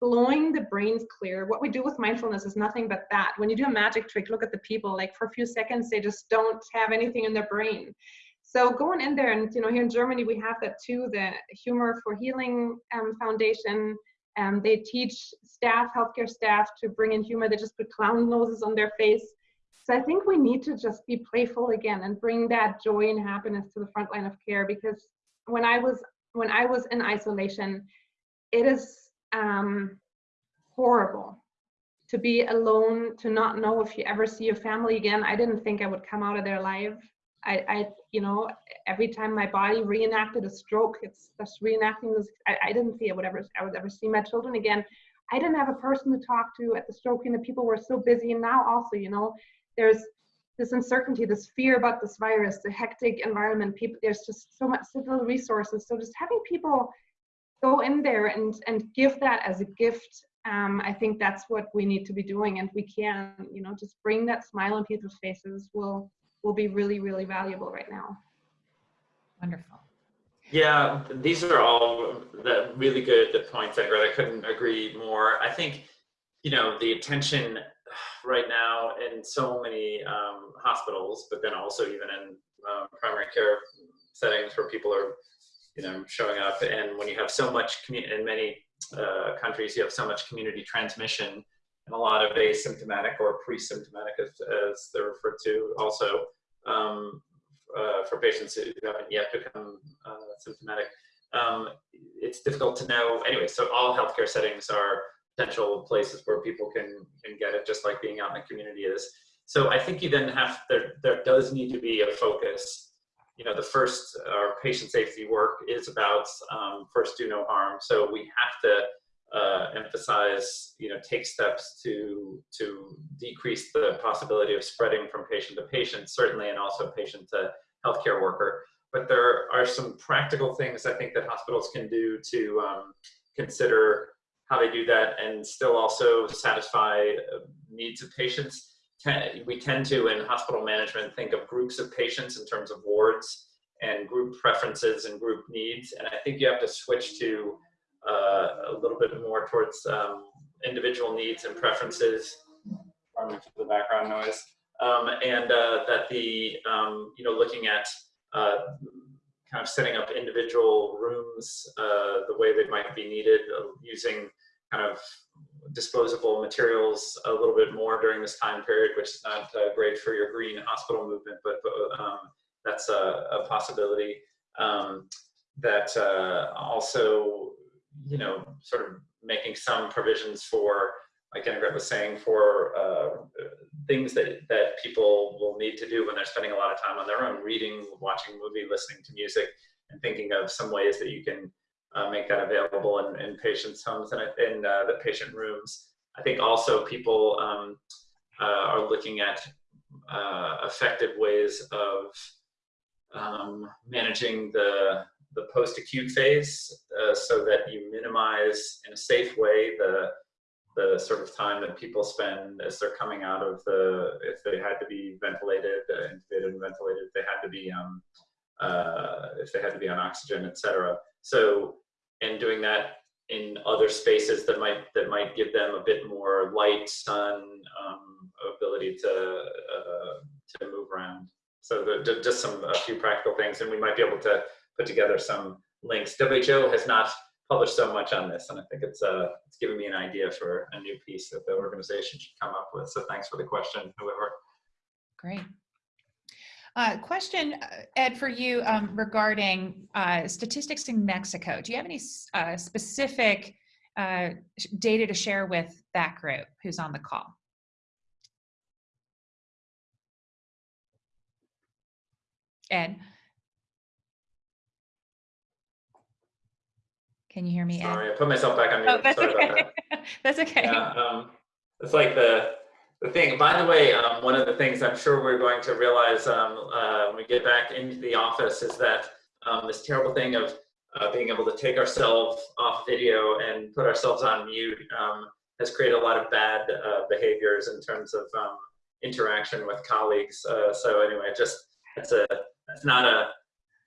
blowing the brains clear. What we do with mindfulness is nothing but that. When you do a magic trick, look at the people, like for a few seconds, they just don't have anything in their brain. So going in there, and you know, here in Germany, we have that too, the Humor for Healing um, Foundation, um, they teach staff, healthcare staff, to bring in humor. They just put clown noses on their face. So I think we need to just be playful again and bring that joy and happiness to the front line of care. Because when I was when I was in isolation, it is um, horrible to be alone, to not know if you ever see your family again. I didn't think I would come out of there alive. I, I you know, every time my body reenacted a stroke, it's just reenacting this. I, I didn't see I would ever, I would ever see my children again. I didn't have a person to talk to at the stroke, and the people were so busy. And now also, you know, there's this uncertainty, this fear about this virus, the hectic environment. People, there's just so much, so little resources. So just having people go in there and and give that as a gift um, I think that's what we need to be doing, and we can, you know, just bring that smile on people's faces will will be really, really valuable right now. Wonderful. Yeah, these are all the really good the points, Ingrid. I couldn't agree more. I think, you know, the attention right now in so many um, hospitals, but then also even in uh, primary care settings where people are, you know, showing up, and when you have so much community in many uh, countries, you have so much community transmission and a lot of asymptomatic or pre-symptomatic, as, as they're referred to, also um, uh, for patients who haven't yet become uh, symptomatic. Um, it's difficult to know. Anyway, so all healthcare settings are potential places where people can can get it, just like being out in the community is. So I think you then have there there does need to be a focus you know, the first, our patient safety work is about um, first do no harm. So we have to uh, emphasize, you know, take steps to, to decrease the possibility of spreading from patient to patient, certainly, and also patient to healthcare worker. But there are some practical things I think that hospitals can do to um, consider how they do that and still also satisfy uh, needs of patients we tend to, in hospital management, think of groups of patients in terms of wards and group preferences and group needs. And I think you have to switch to uh, a little bit more towards um, individual needs and preferences. Pardon for the background noise. Um, and uh, that the, um, you know, looking at uh, kind of setting up individual rooms uh, the way they might be needed, uh, using kind of disposable materials a little bit more during this time period, which is not great for your green hospital movement, but, but um, that's a, a possibility. Um, that also, you know, sort of making some provisions for, like Annegret was saying, for uh, things that, that people will need to do when they're spending a lot of time on their own, reading, watching a movie, listening to music, and thinking of some ways that you can uh, make that available in, in patients' homes and in uh, the patient rooms. I think also people um, uh, are looking at uh, effective ways of um, managing the, the post-acute phase uh, so that you minimize in a safe way the, the sort of time that people spend as they're coming out of the, if they had to be ventilated, uh, intubated and ventilated, they had to be um, uh, if they had to be on oxygen, etc. So, and doing that in other spaces that might that might give them a bit more light, sun, um, ability to uh, to move around. So the, just some a few practical things, and we might be able to put together some links. WHO has not published so much on this, and I think it's uh, it's given me an idea for a new piece that the organization should come up with. So thanks for the question, whoever. Great. Uh, question, uh, Ed, for you um, regarding uh, statistics in Mexico. Do you have any uh, specific uh, data to share with that group who's on the call? Ed? Can you hear me, Ed? Sorry, I put myself back on mute. Oh, that's Sorry okay. That. that's okay. Yeah, um, it's like the the thing, by the way, um, one of the things I'm sure we're going to realize um, uh, when we get back into the office is that um, this terrible thing of uh, being able to take ourselves off video and put ourselves on mute um, has created a lot of bad uh, behaviors in terms of um, interaction with colleagues. Uh, so anyway, just it's a it's not a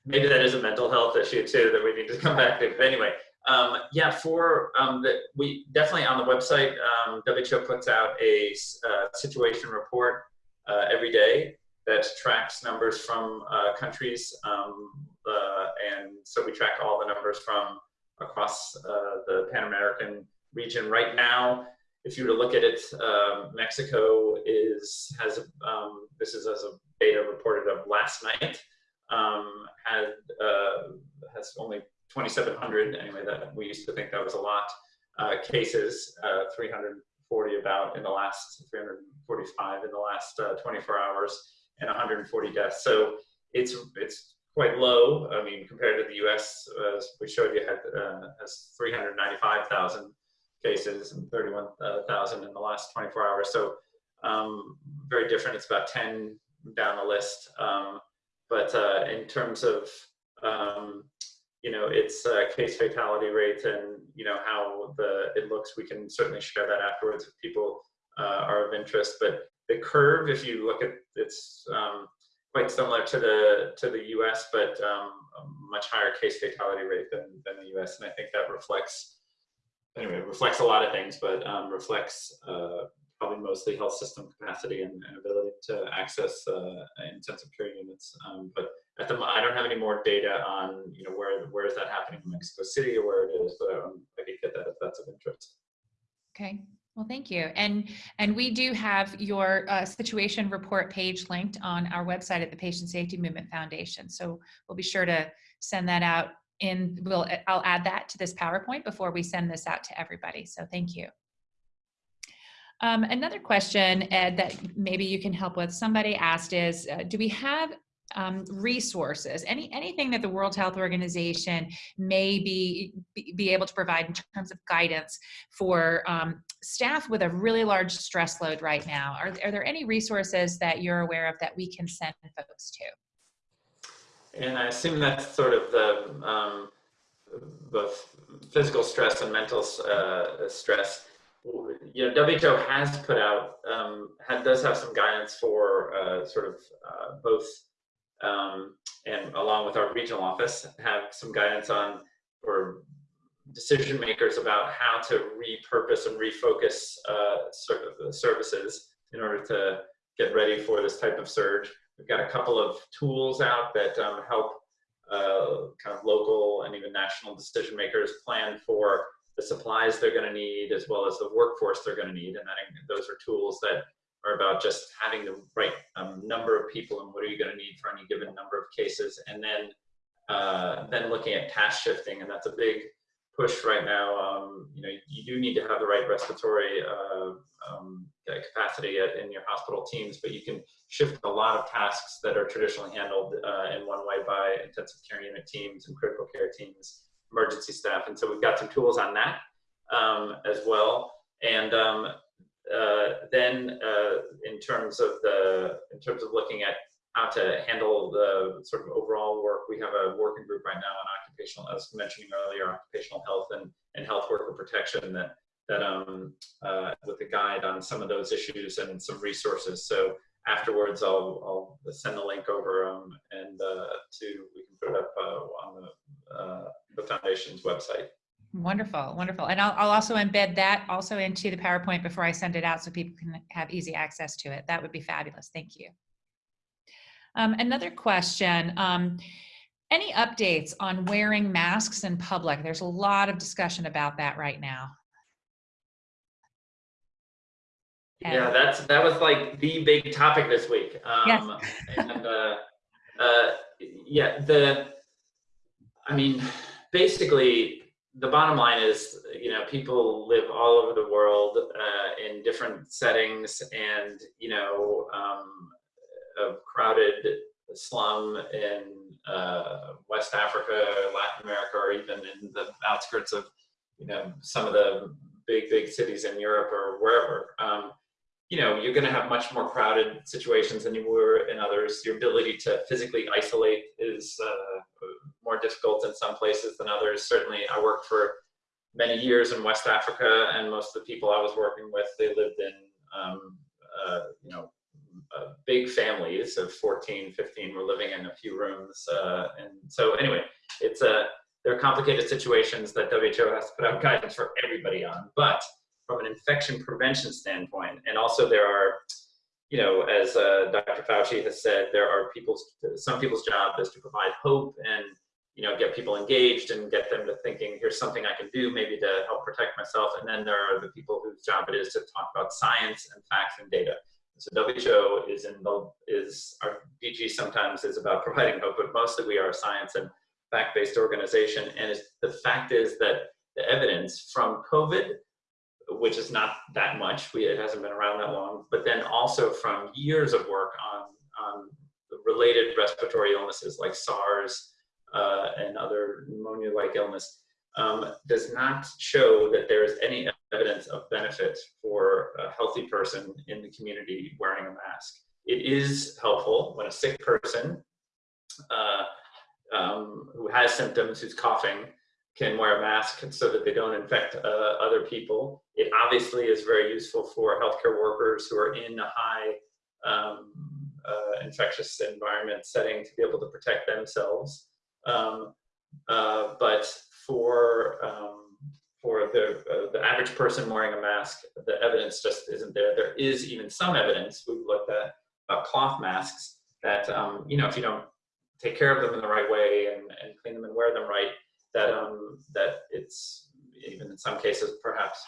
maybe that is a mental health issue too that we need to come back to. But anyway, um, yeah, for um, we definitely on the website, um, WHO puts out a uh, situation report uh, every day that tracks numbers from uh, countries. Um, uh, and so we track all the numbers from across uh, the Pan American region. Right now, if you were to look at it, um, Mexico is has um, this is as a data reported of last night had uh, has only 2,700 anyway, that we used to think that was a lot. uh, cases, uh, 340 about in the last 345 in the last uh, 24 hours, and 140 deaths. So it's it's quite low. I mean, compared to the U.S., as we showed you, had uh, has 395,000 cases and 31,000 in the last 24 hours. So um, very different. It's about 10 down the list. Um, but uh, in terms of um, you know its uh, case fatality rate and you know how the it looks, we can certainly share that afterwards if people uh, are of interest. But the curve, if you look at it's um, quite similar to the to the U.S., but um, much higher case fatality rate than than the U.S. And I think that reflects anyway reflects a lot of things, but um, reflects uh, probably mostly health system capacity and, and ability to access uh, intensive care units. Um, but at the I don't have any more data on you know where where is that happening in Mexico City or where it is, but um, I could get that if that's of interest. Okay. Well, thank you. And and we do have your uh, situation report page linked on our website at the Patient Safety Movement Foundation. So we'll be sure to send that out in, we'll, I'll add that to this PowerPoint before we send this out to everybody. So thank you. Um, another question, Ed, that maybe you can help with, somebody asked is, uh, do we have um, resources, any anything that the World Health Organization may be, be able to provide in terms of guidance for um, staff with a really large stress load right now? Are, are there any resources that you're aware of that we can send folks to? And I assume that's sort of the um, both physical stress and mental uh, stress. You know, WHO has put out, um, had, does have some guidance for uh, sort of uh, both um, and along with our regional office, have some guidance on or decision makers about how to repurpose and refocus uh, sort of services in order to get ready for this type of surge. We've got a couple of tools out that um, help uh, kind of local and even national decision makers plan for the supplies they're going to need as well as the workforce they're going to need. And those are tools that are about just having the right um, number of people and what are you going to need for any given number of cases, and then uh, then looking at task shifting, and that's a big push right now. Um, you know, you do need to have the right respiratory uh, um, capacity at, in your hospital teams, but you can shift a lot of tasks that are traditionally handled uh, in one way by intensive care unit teams and critical care teams, emergency staff, and so we've got some tools on that um, as well. And um, uh, then uh, in terms of the in terms of looking at how to handle the sort of overall work, we have a working group right now on occupational, as mentioning earlier, occupational health and, and health worker protection that that um, uh, with a guide on some of those issues and some resources. So afterwards, I'll, I'll send the link over um, and uh, to we can put it up uh, on the, uh, the foundation's website. Wonderful, wonderful. And I'll, I'll also embed that also into the PowerPoint before I send it out so people can have easy access to it. That would be fabulous. Thank you. Um, another question. Um, any updates on wearing masks in public? There's a lot of discussion about that right now. Yeah, that's that was like the big topic this week. Um, yes. and uh, uh, yeah, the I mean, basically the bottom line is, you know, people live all over the world uh, in different settings and, you know, um, a crowded slum in uh, West Africa, Latin America, or even in the outskirts of, you know, some of the big, big cities in Europe or wherever. Um, you know, you're going to have much more crowded situations than you were in others. Your ability to physically isolate is uh, more difficult in some places than others. Certainly, I worked for many years in West Africa, and most of the people I was working with, they lived in, um, uh, you know, uh, big families of 14, 15 were living in a few rooms. Uh, and so anyway, it's a, there are complicated situations that WHO has to put out guidance for everybody on. But from an infection prevention standpoint, and also there are, you know, as uh, Dr. Fauci has said, there are people's, some people's job is to provide hope and, you know, get people engaged and get them to thinking, here's something I can do maybe to help protect myself. And then there are the people whose job it is to talk about science and facts and data. So WHO is in the, is, our DG sometimes is about providing hope, but mostly we are a science and fact-based organization. And the fact is that the evidence from COVID, which is not that much, we, it hasn't been around that long, but then also from years of work on, on related respiratory illnesses like SARS uh, and other pneumonia-like illness, um, does not show that there is any evidence of benefit for a healthy person in the community wearing a mask. It is helpful when a sick person uh, um, who has symptoms, who's coughing, can wear a mask so that they don't infect uh, other people. It obviously is very useful for healthcare workers who are in a high um, uh, infectious environment setting to be able to protect themselves. Um, uh, but for um, for the uh, the average person wearing a mask, the evidence just isn't there. There is even some evidence we've looked at about cloth masks that um, you know if you don't take care of them in the right way and, and clean them and wear them right, that um, that it's even in some cases perhaps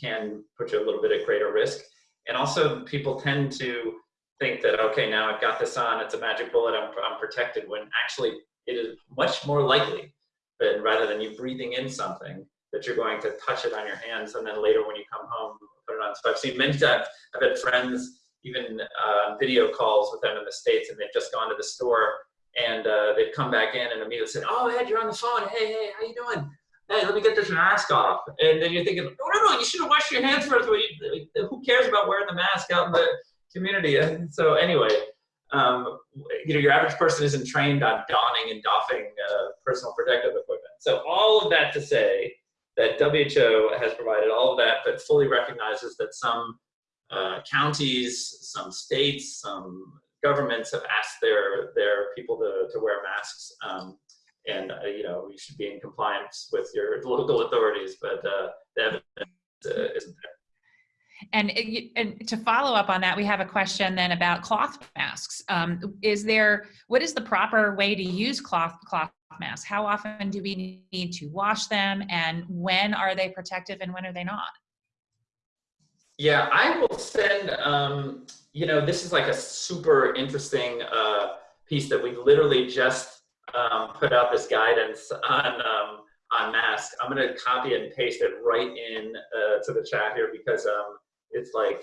can put you a little bit at greater risk. And also people tend to think that, okay, now I've got this on, it's a magic bullet, I'm, I'm protected, when actually it is much more likely that rather than you breathing in something, that you're going to touch it on your hands and then later when you come home, put it on. So I've seen many times, I've had friends even uh, video calls with them in the States and they've just gone to the store and uh, they've come back in and immediately said, oh, Ed, you're on the phone. Hey, hey, how you doing? Hey, let me get this mask off. And then you're thinking, no, no, no, you should have washed your hands first. Who cares about wearing the mask out in the community? And so anyway, um, you know, your average person isn't trained on donning and doffing uh, personal protective equipment. So all of that to say that WHO has provided all of that, but fully recognizes that some uh, counties, some states, some governments have asked their their people to, to wear masks. Um, and uh, you know you should be in compliance with your local authorities, but uh, the evidence uh, isn't there. And, and to follow up on that, we have a question then about cloth masks. Um, is there, what is the proper way to use cloth, cloth masks? How often do we need to wash them and when are they protective and when are they not? Yeah, I will send, um, you know, this is like a super interesting uh, piece that we literally just um, put out this guidance on um, on masks. I'm going to copy and paste it right in uh, to the chat here because um, it's like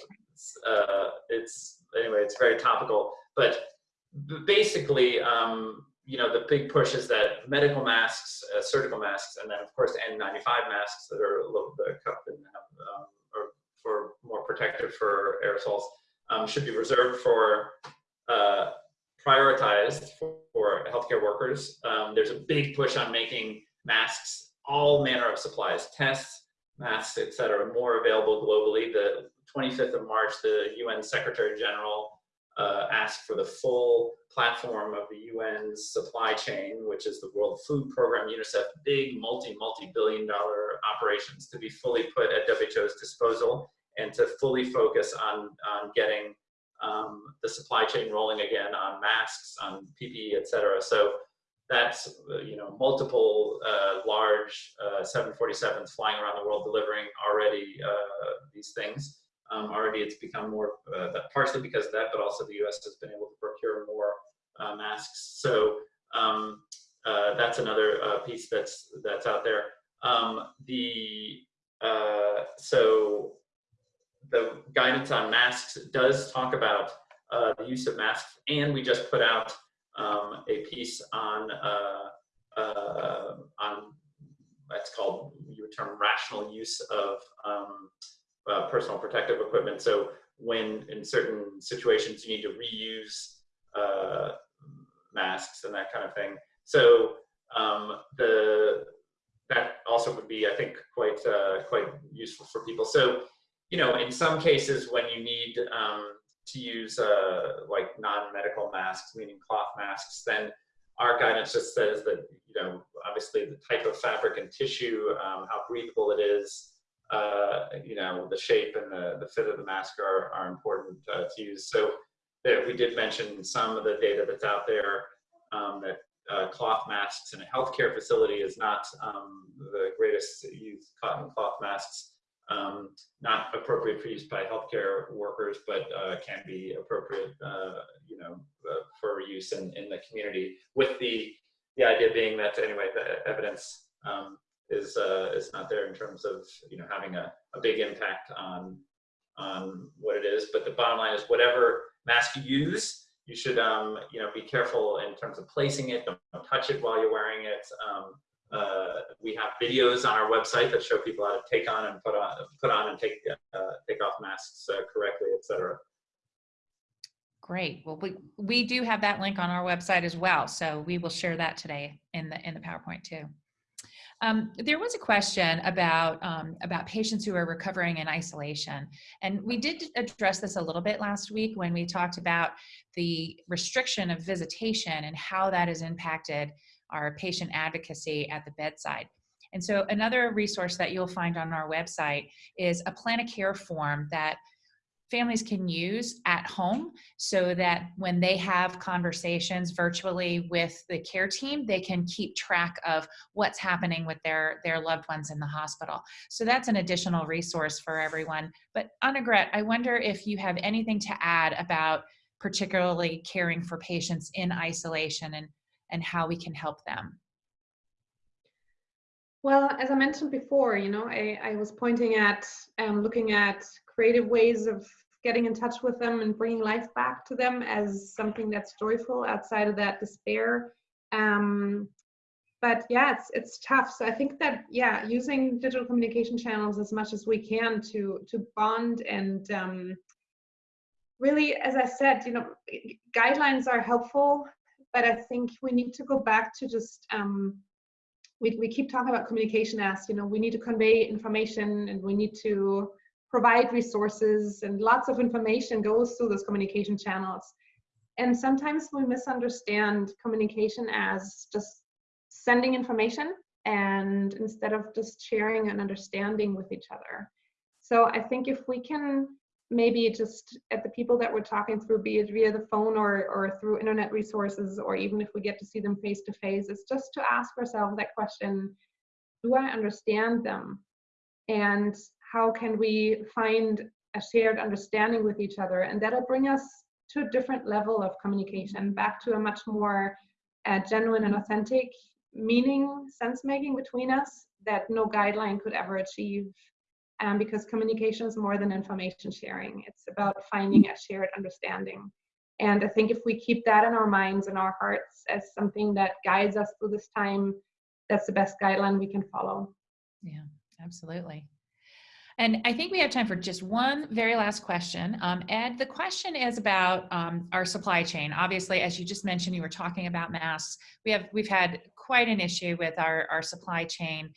uh, it's anyway it's very topical. But basically um, you know the big push is that medical masks uh, surgical masks and then of course n95 masks that are a little bit cupped and have, um, or for more protective for aerosols um, should be reserved for uh, prioritized for, for, healthcare workers. Um, there's a big push on making masks all manner of supplies tests masks etc more available globally. The 25th of March, the UN Secretary General uh, asked for the full platform of the UN's supply chain, which is the World Food Program, UNICEF, big multi, multi-billion dollar operations to be fully put at WHO's disposal and to fully focus on, on getting um, the supply chain rolling again on masks, on PPE, et cetera. So that's, you know, multiple uh, large uh, 747s flying around the world delivering already uh, these things. Um, already it's become more, uh, partially because of that, but also the US has been able to procure more uh, masks. So um, uh, that's another uh, piece that's, that's out there. Um, the, uh, so the guidance on masks does talk about uh, the use of masks and we just put out um, a piece on, on that's called, you term rational use of um, uh, personal protective equipment. So when in certain situations you need to reuse uh, masks and that kind of thing. So um, the that also would be, I think, quite uh, quite useful for people. So you know, in some cases when you need um, to use uh, like non-medical masks, meaning cloth masks, then our guidance just says that you know, obviously the type of fabric and tissue, um, how breathable it is, uh, you know, the shape and the, the fit of the mask are, are important uh, to use. So we did mention some of the data that's out there um, that uh, cloth masks in a healthcare facility is not um, the greatest use, cotton cloth masks, um, not appropriate for use by healthcare workers, but uh, can be appropriate, uh, you know, uh, for use in, in the community with the, the idea being that anyway, the evidence um, is uh, is not there in terms of you know having a, a big impact on on what it is. But the bottom line is whatever mask you use, you should um, you know be careful in terms of placing it. Don't, don't touch it while you're wearing it. Um, uh, we have videos on our website that show people how to take on and put on put on and take uh, take off masks uh, correctly, etc. Great. Well, we, we do have that link on our website as well. So we will share that today in the, in the PowerPoint too. Um, there was a question about, um, about patients who are recovering in isolation. And we did address this a little bit last week when we talked about the restriction of visitation and how that has impacted our patient advocacy at the bedside. And so another resource that you'll find on our website is a plan of care form that families can use at home so that when they have conversations virtually with the care team, they can keep track of what's happening with their, their loved ones in the hospital. So that's an additional resource for everyone. But Annegret, I wonder if you have anything to add about particularly caring for patients in isolation and, and how we can help them. Well, as I mentioned before, you know, I, I was pointing at um, looking at creative ways of getting in touch with them and bringing life back to them as something that's joyful outside of that despair. Um, but yeah, it's it's tough. So I think that yeah, using digital communication channels as much as we can to to bond and um, really, as I said, you know, guidelines are helpful, but I think we need to go back to just um, we we keep talking about communication as you know we need to convey information and we need to provide resources and lots of information goes through those communication channels. And sometimes we misunderstand communication as just sending information and instead of just sharing and understanding with each other. So I think if we can maybe just at the people that we're talking through, be it via the phone or, or through internet resources, or even if we get to see them face to face, it's just to ask ourselves that question, do I understand them? And how can we find a shared understanding with each other? And that'll bring us to a different level of communication back to a much more uh, genuine and authentic meaning sense making between us that no guideline could ever achieve um, because communication is more than information sharing. It's about finding a shared understanding. And i think if we keep that in our minds and our hearts as something that guides us through this time that's the best guideline we can follow. Yeah absolutely and I think we have time for just one very last question. Um, Ed, the question is about um, our supply chain. Obviously, as you just mentioned, you were talking about masks. We have we've had quite an issue with our, our supply chain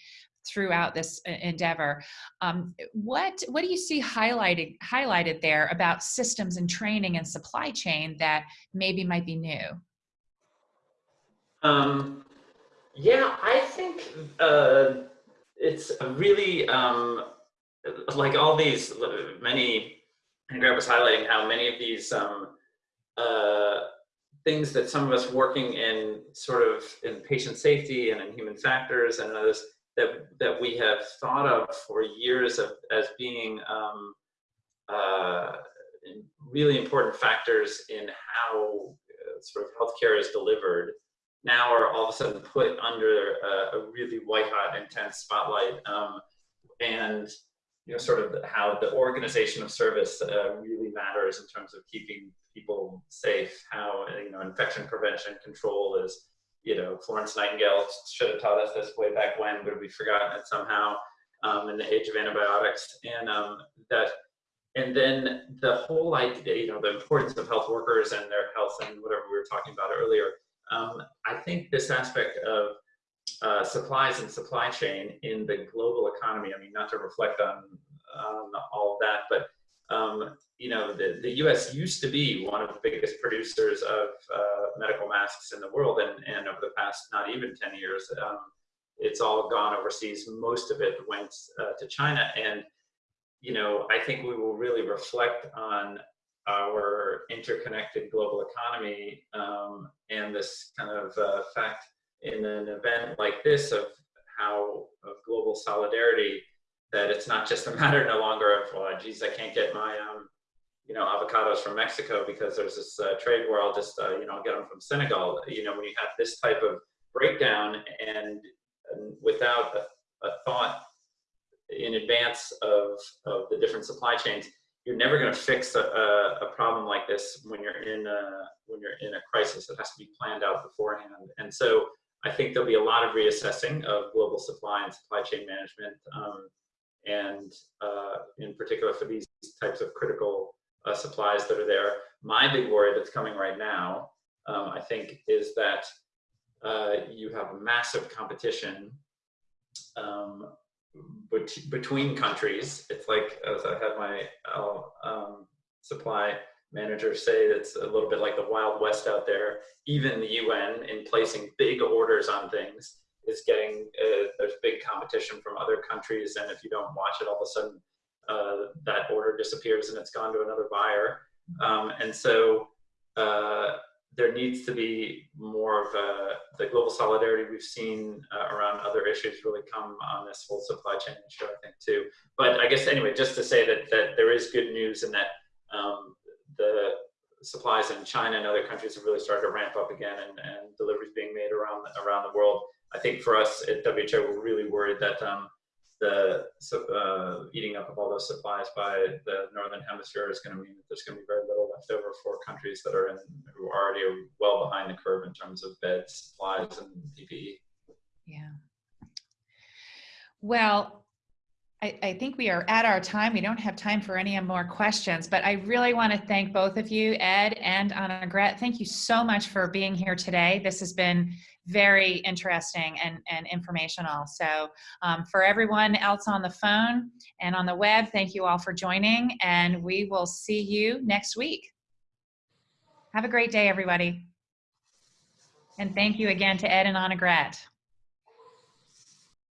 throughout this uh, endeavor. Um, what what do you see highlighted highlighted there about systems and training and supply chain that maybe might be new? Um, yeah, I think uh, it's a really um, like all these many, Annegret was highlighting how many of these um, uh, things that some of us working in sort of in patient safety and in human factors and others that, that we have thought of for years of, as being um, uh, really important factors in how uh, sort of healthcare is delivered now are all of a sudden put under a, a really white hot intense spotlight. Um, and you know, sort of how the organization of service uh, really matters in terms of keeping people safe, how, you know, infection prevention control is, you know, Florence Nightingale should have taught us this way back when, but we've forgotten it somehow um, in the age of antibiotics. And um, that, and then the whole idea, you know, the importance of health workers and their health and whatever we were talking about earlier. Um, I think this aspect of uh, supplies and supply chain in the global economy. I mean, not to reflect on, all of that, but um, you know, the, the U.S. used to be one of the biggest producers of uh, medical masks in the world, and, and over the past not even 10 years, um, it's all gone overseas. Most of it went uh, to China, and you know, I think we will really reflect on our interconnected global economy um, and this kind of uh, fact in an event like this of how of global solidarity that it's not just a matter no longer of well geez i can't get my um you know avocados from mexico because there's this uh, trade war i'll just uh, you know get them from senegal you know when you have this type of breakdown and, and without a thought in advance of, of the different supply chains, you're never going to fix a, a, a problem like this when you're in a, when you're in a crisis. It has to be planned out beforehand. And so I think there'll be a lot of reassessing of global supply and supply chain management, um, and uh, in particular for these types of critical uh, supplies that are there. My big worry that's coming right now, um, I think, is that uh, you have massive competition um, bet between countries. It's like, as I had my uh, um, supply manager say, it's a little bit like the Wild West out there. Even the UN, in placing big orders on things, is getting, uh, there's big competition from other countries. And if you don't watch it, all of a sudden, uh, that order disappears and it's gone to another buyer. Um, and so uh, there needs to be more of a, the global solidarity we've seen uh, around other issues really come on this whole supply chain issue, I think, too. But I guess, anyway, just to say that, that there is good news in that um, the supplies in China and other countries have really started to ramp up again and, and deliveries being made around, around the world. I think for us at WHO, we're really worried that um, the uh, eating up of all those supplies by the northern hemisphere is going to mean that there's going to be very little left over for countries that are in who already are well behind the curve in terms of beds, supplies, and PPE. Yeah. Well, I, I, think we are at our time. We don't have time for any more questions, but I really want to thank both of you, Ed and Annegret. Thank you so much for being here today. This has been very interesting and, and informational. So um, for everyone else on the phone and on the web, thank you all for joining and we will see you next week. Have a great day, everybody. And thank you again to Ed and Annegret.